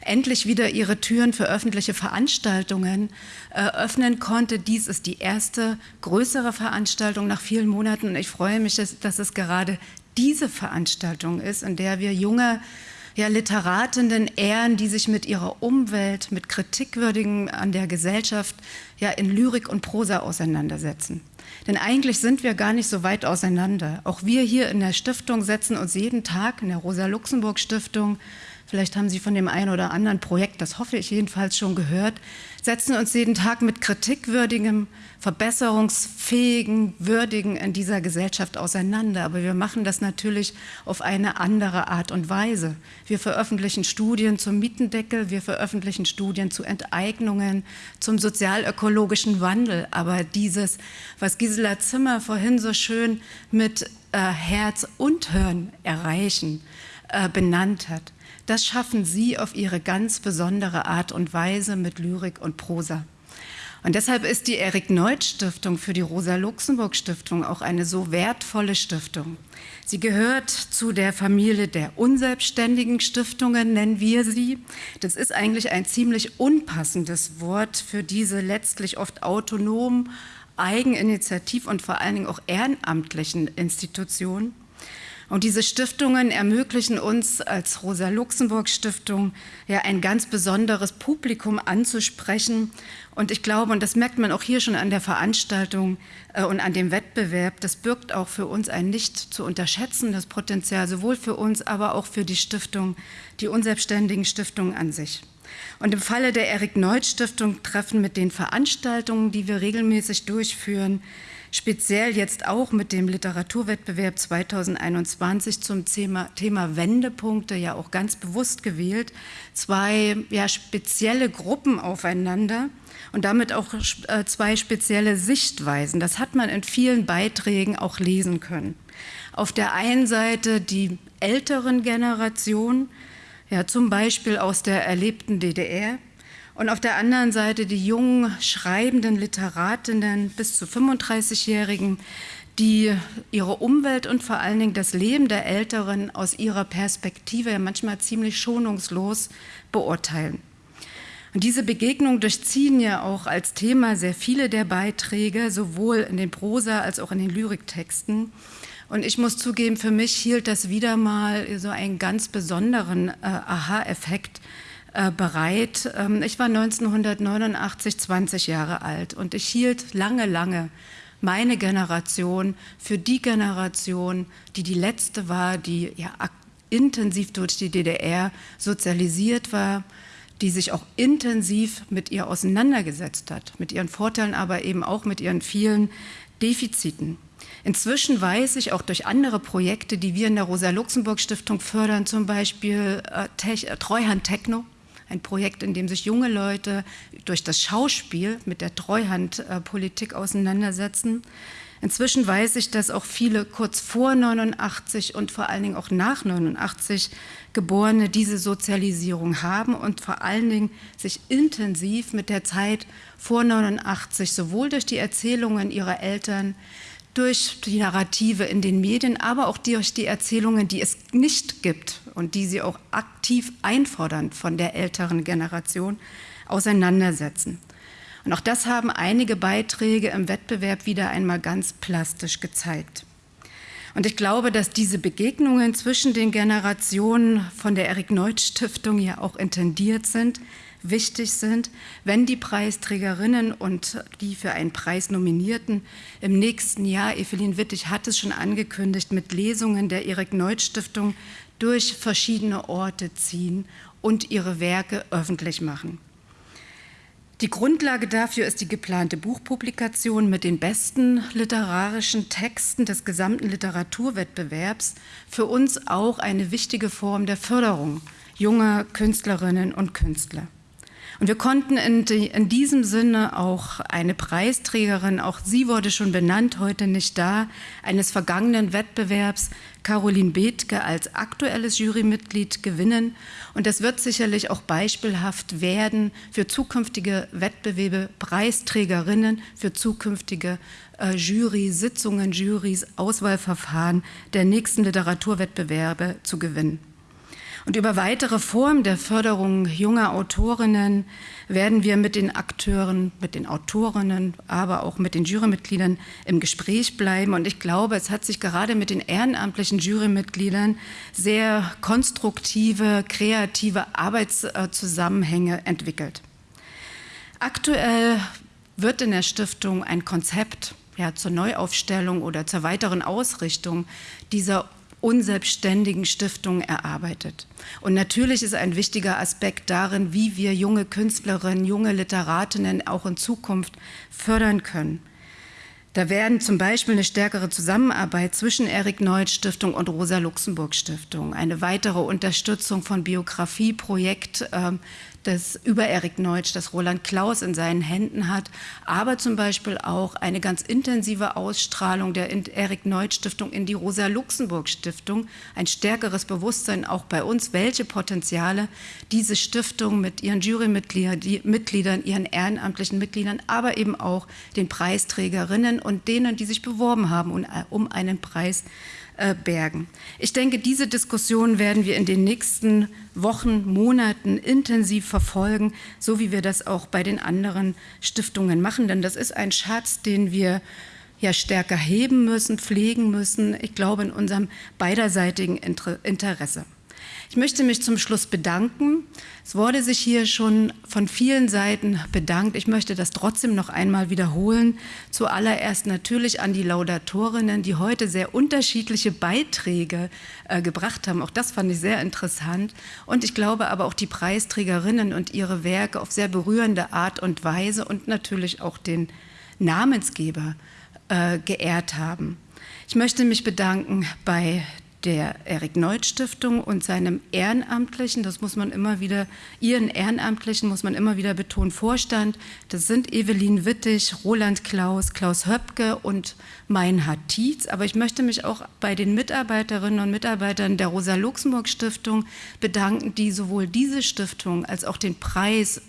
endlich wieder ihre Türen für öffentliche Veranstaltungen äh, öffnen konnte. Dies ist die erste größere Veranstaltung nach vielen Monaten. Und ich freue mich, dass, dass es gerade diese Veranstaltung ist, in der wir junge ja, Literatinnen ehren, die sich mit ihrer Umwelt, mit Kritikwürdigen an der Gesellschaft ja in Lyrik und Prosa auseinandersetzen. Denn eigentlich sind wir gar nicht so weit auseinander. Auch wir hier in der Stiftung setzen uns jeden Tag in der Rosa-Luxemburg-Stiftung vielleicht haben Sie von dem einen oder anderen Projekt, das hoffe ich jedenfalls schon gehört, setzen uns jeden Tag mit kritikwürdigem, verbesserungsfähigen, würdigen in dieser Gesellschaft auseinander. Aber wir machen das natürlich auf eine andere Art und Weise. Wir veröffentlichen Studien zum Mietendeckel, wir veröffentlichen Studien zu Enteignungen, zum sozialökologischen Wandel. Aber dieses, was Gisela Zimmer vorhin so schön mit äh, Herz und Hirn erreichen, äh, benannt hat, das schaffen Sie auf Ihre ganz besondere Art und Weise mit Lyrik und Prosa. Und deshalb ist die Erik-Neuth-Stiftung für die Rosa-Luxemburg-Stiftung auch eine so wertvolle Stiftung. Sie gehört zu der Familie der unselbstständigen Stiftungen, nennen wir sie. Das ist eigentlich ein ziemlich unpassendes Wort für diese letztlich oft autonomen, eigeninitiativ und vor allen Dingen auch ehrenamtlichen Institutionen. Und diese Stiftungen ermöglichen uns als Rosa-Luxemburg-Stiftung ja ein ganz besonderes Publikum anzusprechen. Und ich glaube, und das merkt man auch hier schon an der Veranstaltung äh, und an dem Wettbewerb, das birgt auch für uns ein nicht zu unterschätzendes Potenzial, sowohl für uns, aber auch für die Stiftung, die unselbstständigen Stiftungen an sich. Und im Falle der Erik-Neuth-Stiftung treffen mit den Veranstaltungen, die wir regelmäßig durchführen, speziell jetzt auch mit dem Literaturwettbewerb 2021 zum Thema, Thema Wendepunkte ja auch ganz bewusst gewählt, zwei ja, spezielle Gruppen aufeinander und damit auch äh, zwei spezielle Sichtweisen. Das hat man in vielen Beiträgen auch lesen können. Auf der einen Seite die älteren Generationen, ja, zum Beispiel aus der erlebten DDR, und auf der anderen Seite die jungen schreibenden Literatinnen bis zu 35-Jährigen, die ihre Umwelt und vor allen Dingen das Leben der Älteren aus ihrer Perspektive manchmal ziemlich schonungslos beurteilen. Und diese Begegnungen durchziehen ja auch als Thema sehr viele der Beiträge, sowohl in den Prosa- als auch in den Lyriktexten. Und ich muss zugeben, für mich hielt das wieder mal so einen ganz besonderen äh, Aha-Effekt, bereit. Ähm, ich war 1989 20 Jahre alt und ich hielt lange, lange meine Generation für die Generation, die die letzte war, die ja intensiv durch die DDR sozialisiert war, die sich auch intensiv mit ihr auseinandergesetzt hat, mit ihren Vorteilen, aber eben auch mit ihren vielen Defiziten. Inzwischen weiß ich auch durch andere Projekte, die wir in der Rosa-Luxemburg-Stiftung fördern, zum Beispiel äh, äh Treuhand Techno, ein Projekt, in dem sich junge Leute durch das Schauspiel mit der Treuhandpolitik auseinandersetzen. Inzwischen weiß ich, dass auch viele kurz vor 89 und vor allen Dingen auch nach 89 Geborene diese Sozialisierung haben und vor allen Dingen sich intensiv mit der Zeit vor 89 sowohl durch die Erzählungen ihrer Eltern, durch die Narrative in den Medien, aber auch durch die Erzählungen, die es nicht gibt und die sie auch aktiv einfordern von der älteren Generation, auseinandersetzen. Und auch das haben einige Beiträge im Wettbewerb wieder einmal ganz plastisch gezeigt. Und ich glaube, dass diese Begegnungen zwischen den Generationen von der Erik-Neuth-Stiftung ja auch intendiert sind, wichtig sind, wenn die Preisträgerinnen und die für einen Preis Nominierten im nächsten Jahr, Evelyn Wittig hat es schon angekündigt, mit Lesungen der Erik-Neuth-Stiftung durch verschiedene Orte ziehen und ihre Werke öffentlich machen. Die Grundlage dafür ist die geplante Buchpublikation mit den besten literarischen Texten des gesamten Literaturwettbewerbs, für uns auch eine wichtige Form der Förderung junger Künstlerinnen und Künstler. Und wir konnten in, die, in, diesem Sinne auch eine Preisträgerin, auch sie wurde schon benannt, heute nicht da, eines vergangenen Wettbewerbs, Caroline Bethke, als aktuelles Jurymitglied gewinnen. Und das wird sicherlich auch beispielhaft werden für zukünftige Wettbewerbe, Preisträgerinnen, für zukünftige äh, Jury-Sitzungen, Jurys, Auswahlverfahren der nächsten Literaturwettbewerbe zu gewinnen. Und über weitere Formen der Förderung junger Autorinnen werden wir mit den Akteuren, mit den Autorinnen, aber auch mit den Jurymitgliedern im Gespräch bleiben. Und ich glaube, es hat sich gerade mit den ehrenamtlichen Jurymitgliedern sehr konstruktive, kreative Arbeitszusammenhänge entwickelt. Aktuell wird in der Stiftung ein Konzept ja, zur Neuaufstellung oder zur weiteren Ausrichtung dieser unselbstständigen Stiftungen erarbeitet. Und natürlich ist ein wichtiger Aspekt darin, wie wir junge Künstlerinnen, junge Literatinnen auch in Zukunft fördern können. Da werden zum Beispiel eine stärkere Zusammenarbeit zwischen Erik Neutsch Stiftung und Rosa Luxemburg Stiftung, eine weitere Unterstützung von Biografieprojekt äh, das über Erik Neutsch, das Roland Klaus in seinen Händen hat, aber zum Beispiel auch eine ganz intensive Ausstrahlung der Erik Neutsch Stiftung in die Rosa Luxemburg Stiftung, ein stärkeres Bewusstsein auch bei uns, welche Potenziale diese Stiftung mit ihren Jurymitgliedern, ihren ehrenamtlichen Mitgliedern, aber eben auch den Preisträgerinnen und denen, die sich beworben haben um einen Preis äh, bergen. Ich denke, diese Diskussion werden wir in den nächsten Wochen, Monaten intensiv verfolgen, so wie wir das auch bei den anderen Stiftungen machen. Denn das ist ein Schatz, den wir ja stärker heben müssen, pflegen müssen, ich glaube in unserem beiderseitigen Interesse. Ich möchte mich zum Schluss bedanken. Es wurde sich hier schon von vielen Seiten bedankt. Ich möchte das trotzdem noch einmal wiederholen. Zuallererst natürlich an die Laudatorinnen, die heute sehr unterschiedliche Beiträge äh, gebracht haben. Auch das fand ich sehr interessant. Und ich glaube aber auch die Preisträgerinnen und ihre Werke auf sehr berührende Art und Weise und natürlich auch den Namensgeber äh, geehrt haben. Ich möchte mich bedanken bei der Erik Neut Stiftung und seinem ehrenamtlichen, das muss man immer wieder, ihren ehrenamtlichen muss man immer wieder betonen, Vorstand. Das sind Evelyn Wittig, Roland Klaus, Klaus Höpke und Meinhard Tietz. Aber ich möchte mich auch bei den Mitarbeiterinnen und Mitarbeitern der Rosa Luxemburg Stiftung bedanken, die sowohl diese Stiftung als auch den Preis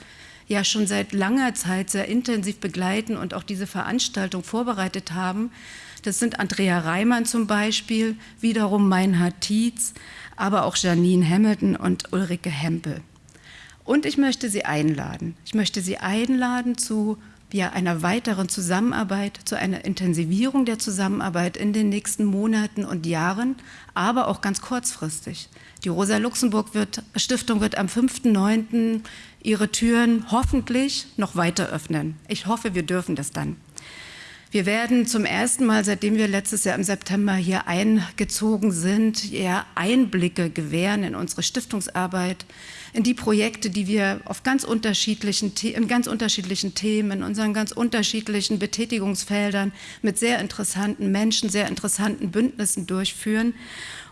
ja schon seit langer Zeit sehr intensiv begleiten und auch diese Veranstaltung vorbereitet haben. Das sind Andrea Reimann zum Beispiel, wiederum Meinhard Tietz, aber auch Janine Hamilton und Ulrike Hempel. Und ich möchte Sie einladen. Ich möchte Sie einladen zu ja, einer weiteren Zusammenarbeit, zu einer Intensivierung der Zusammenarbeit in den nächsten Monaten und Jahren, aber auch ganz kurzfristig. Die Rosa Luxemburg wird, Stiftung wird am 5.9. ihre Türen hoffentlich noch weiter öffnen. Ich hoffe, wir dürfen das dann. Wir werden zum ersten Mal, seitdem wir letztes Jahr im September hier eingezogen sind, eher Einblicke gewähren in unsere Stiftungsarbeit, in die Projekte, die wir auf ganz unterschiedlichen, in ganz unterschiedlichen Themen, in unseren ganz unterschiedlichen Betätigungsfeldern mit sehr interessanten Menschen, sehr interessanten Bündnissen durchführen.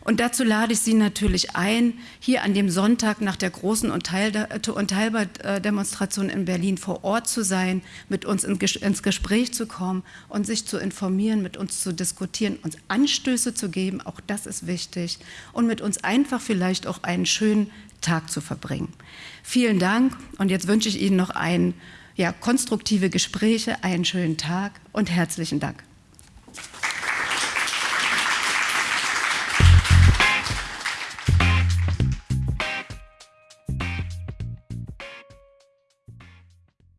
Und dazu lade ich Sie natürlich ein, hier an dem Sonntag nach der großen Unteilbar-Demonstration in Berlin vor Ort zu sein, mit uns ins Gespräch zu kommen und sich zu informieren, mit uns zu diskutieren, uns Anstöße zu geben, auch das ist wichtig, und mit uns einfach vielleicht auch einen schönen Tag zu verbringen. Vielen Dank und jetzt wünsche ich Ihnen noch ein, ja, konstruktive Gespräche, einen schönen Tag und herzlichen Dank.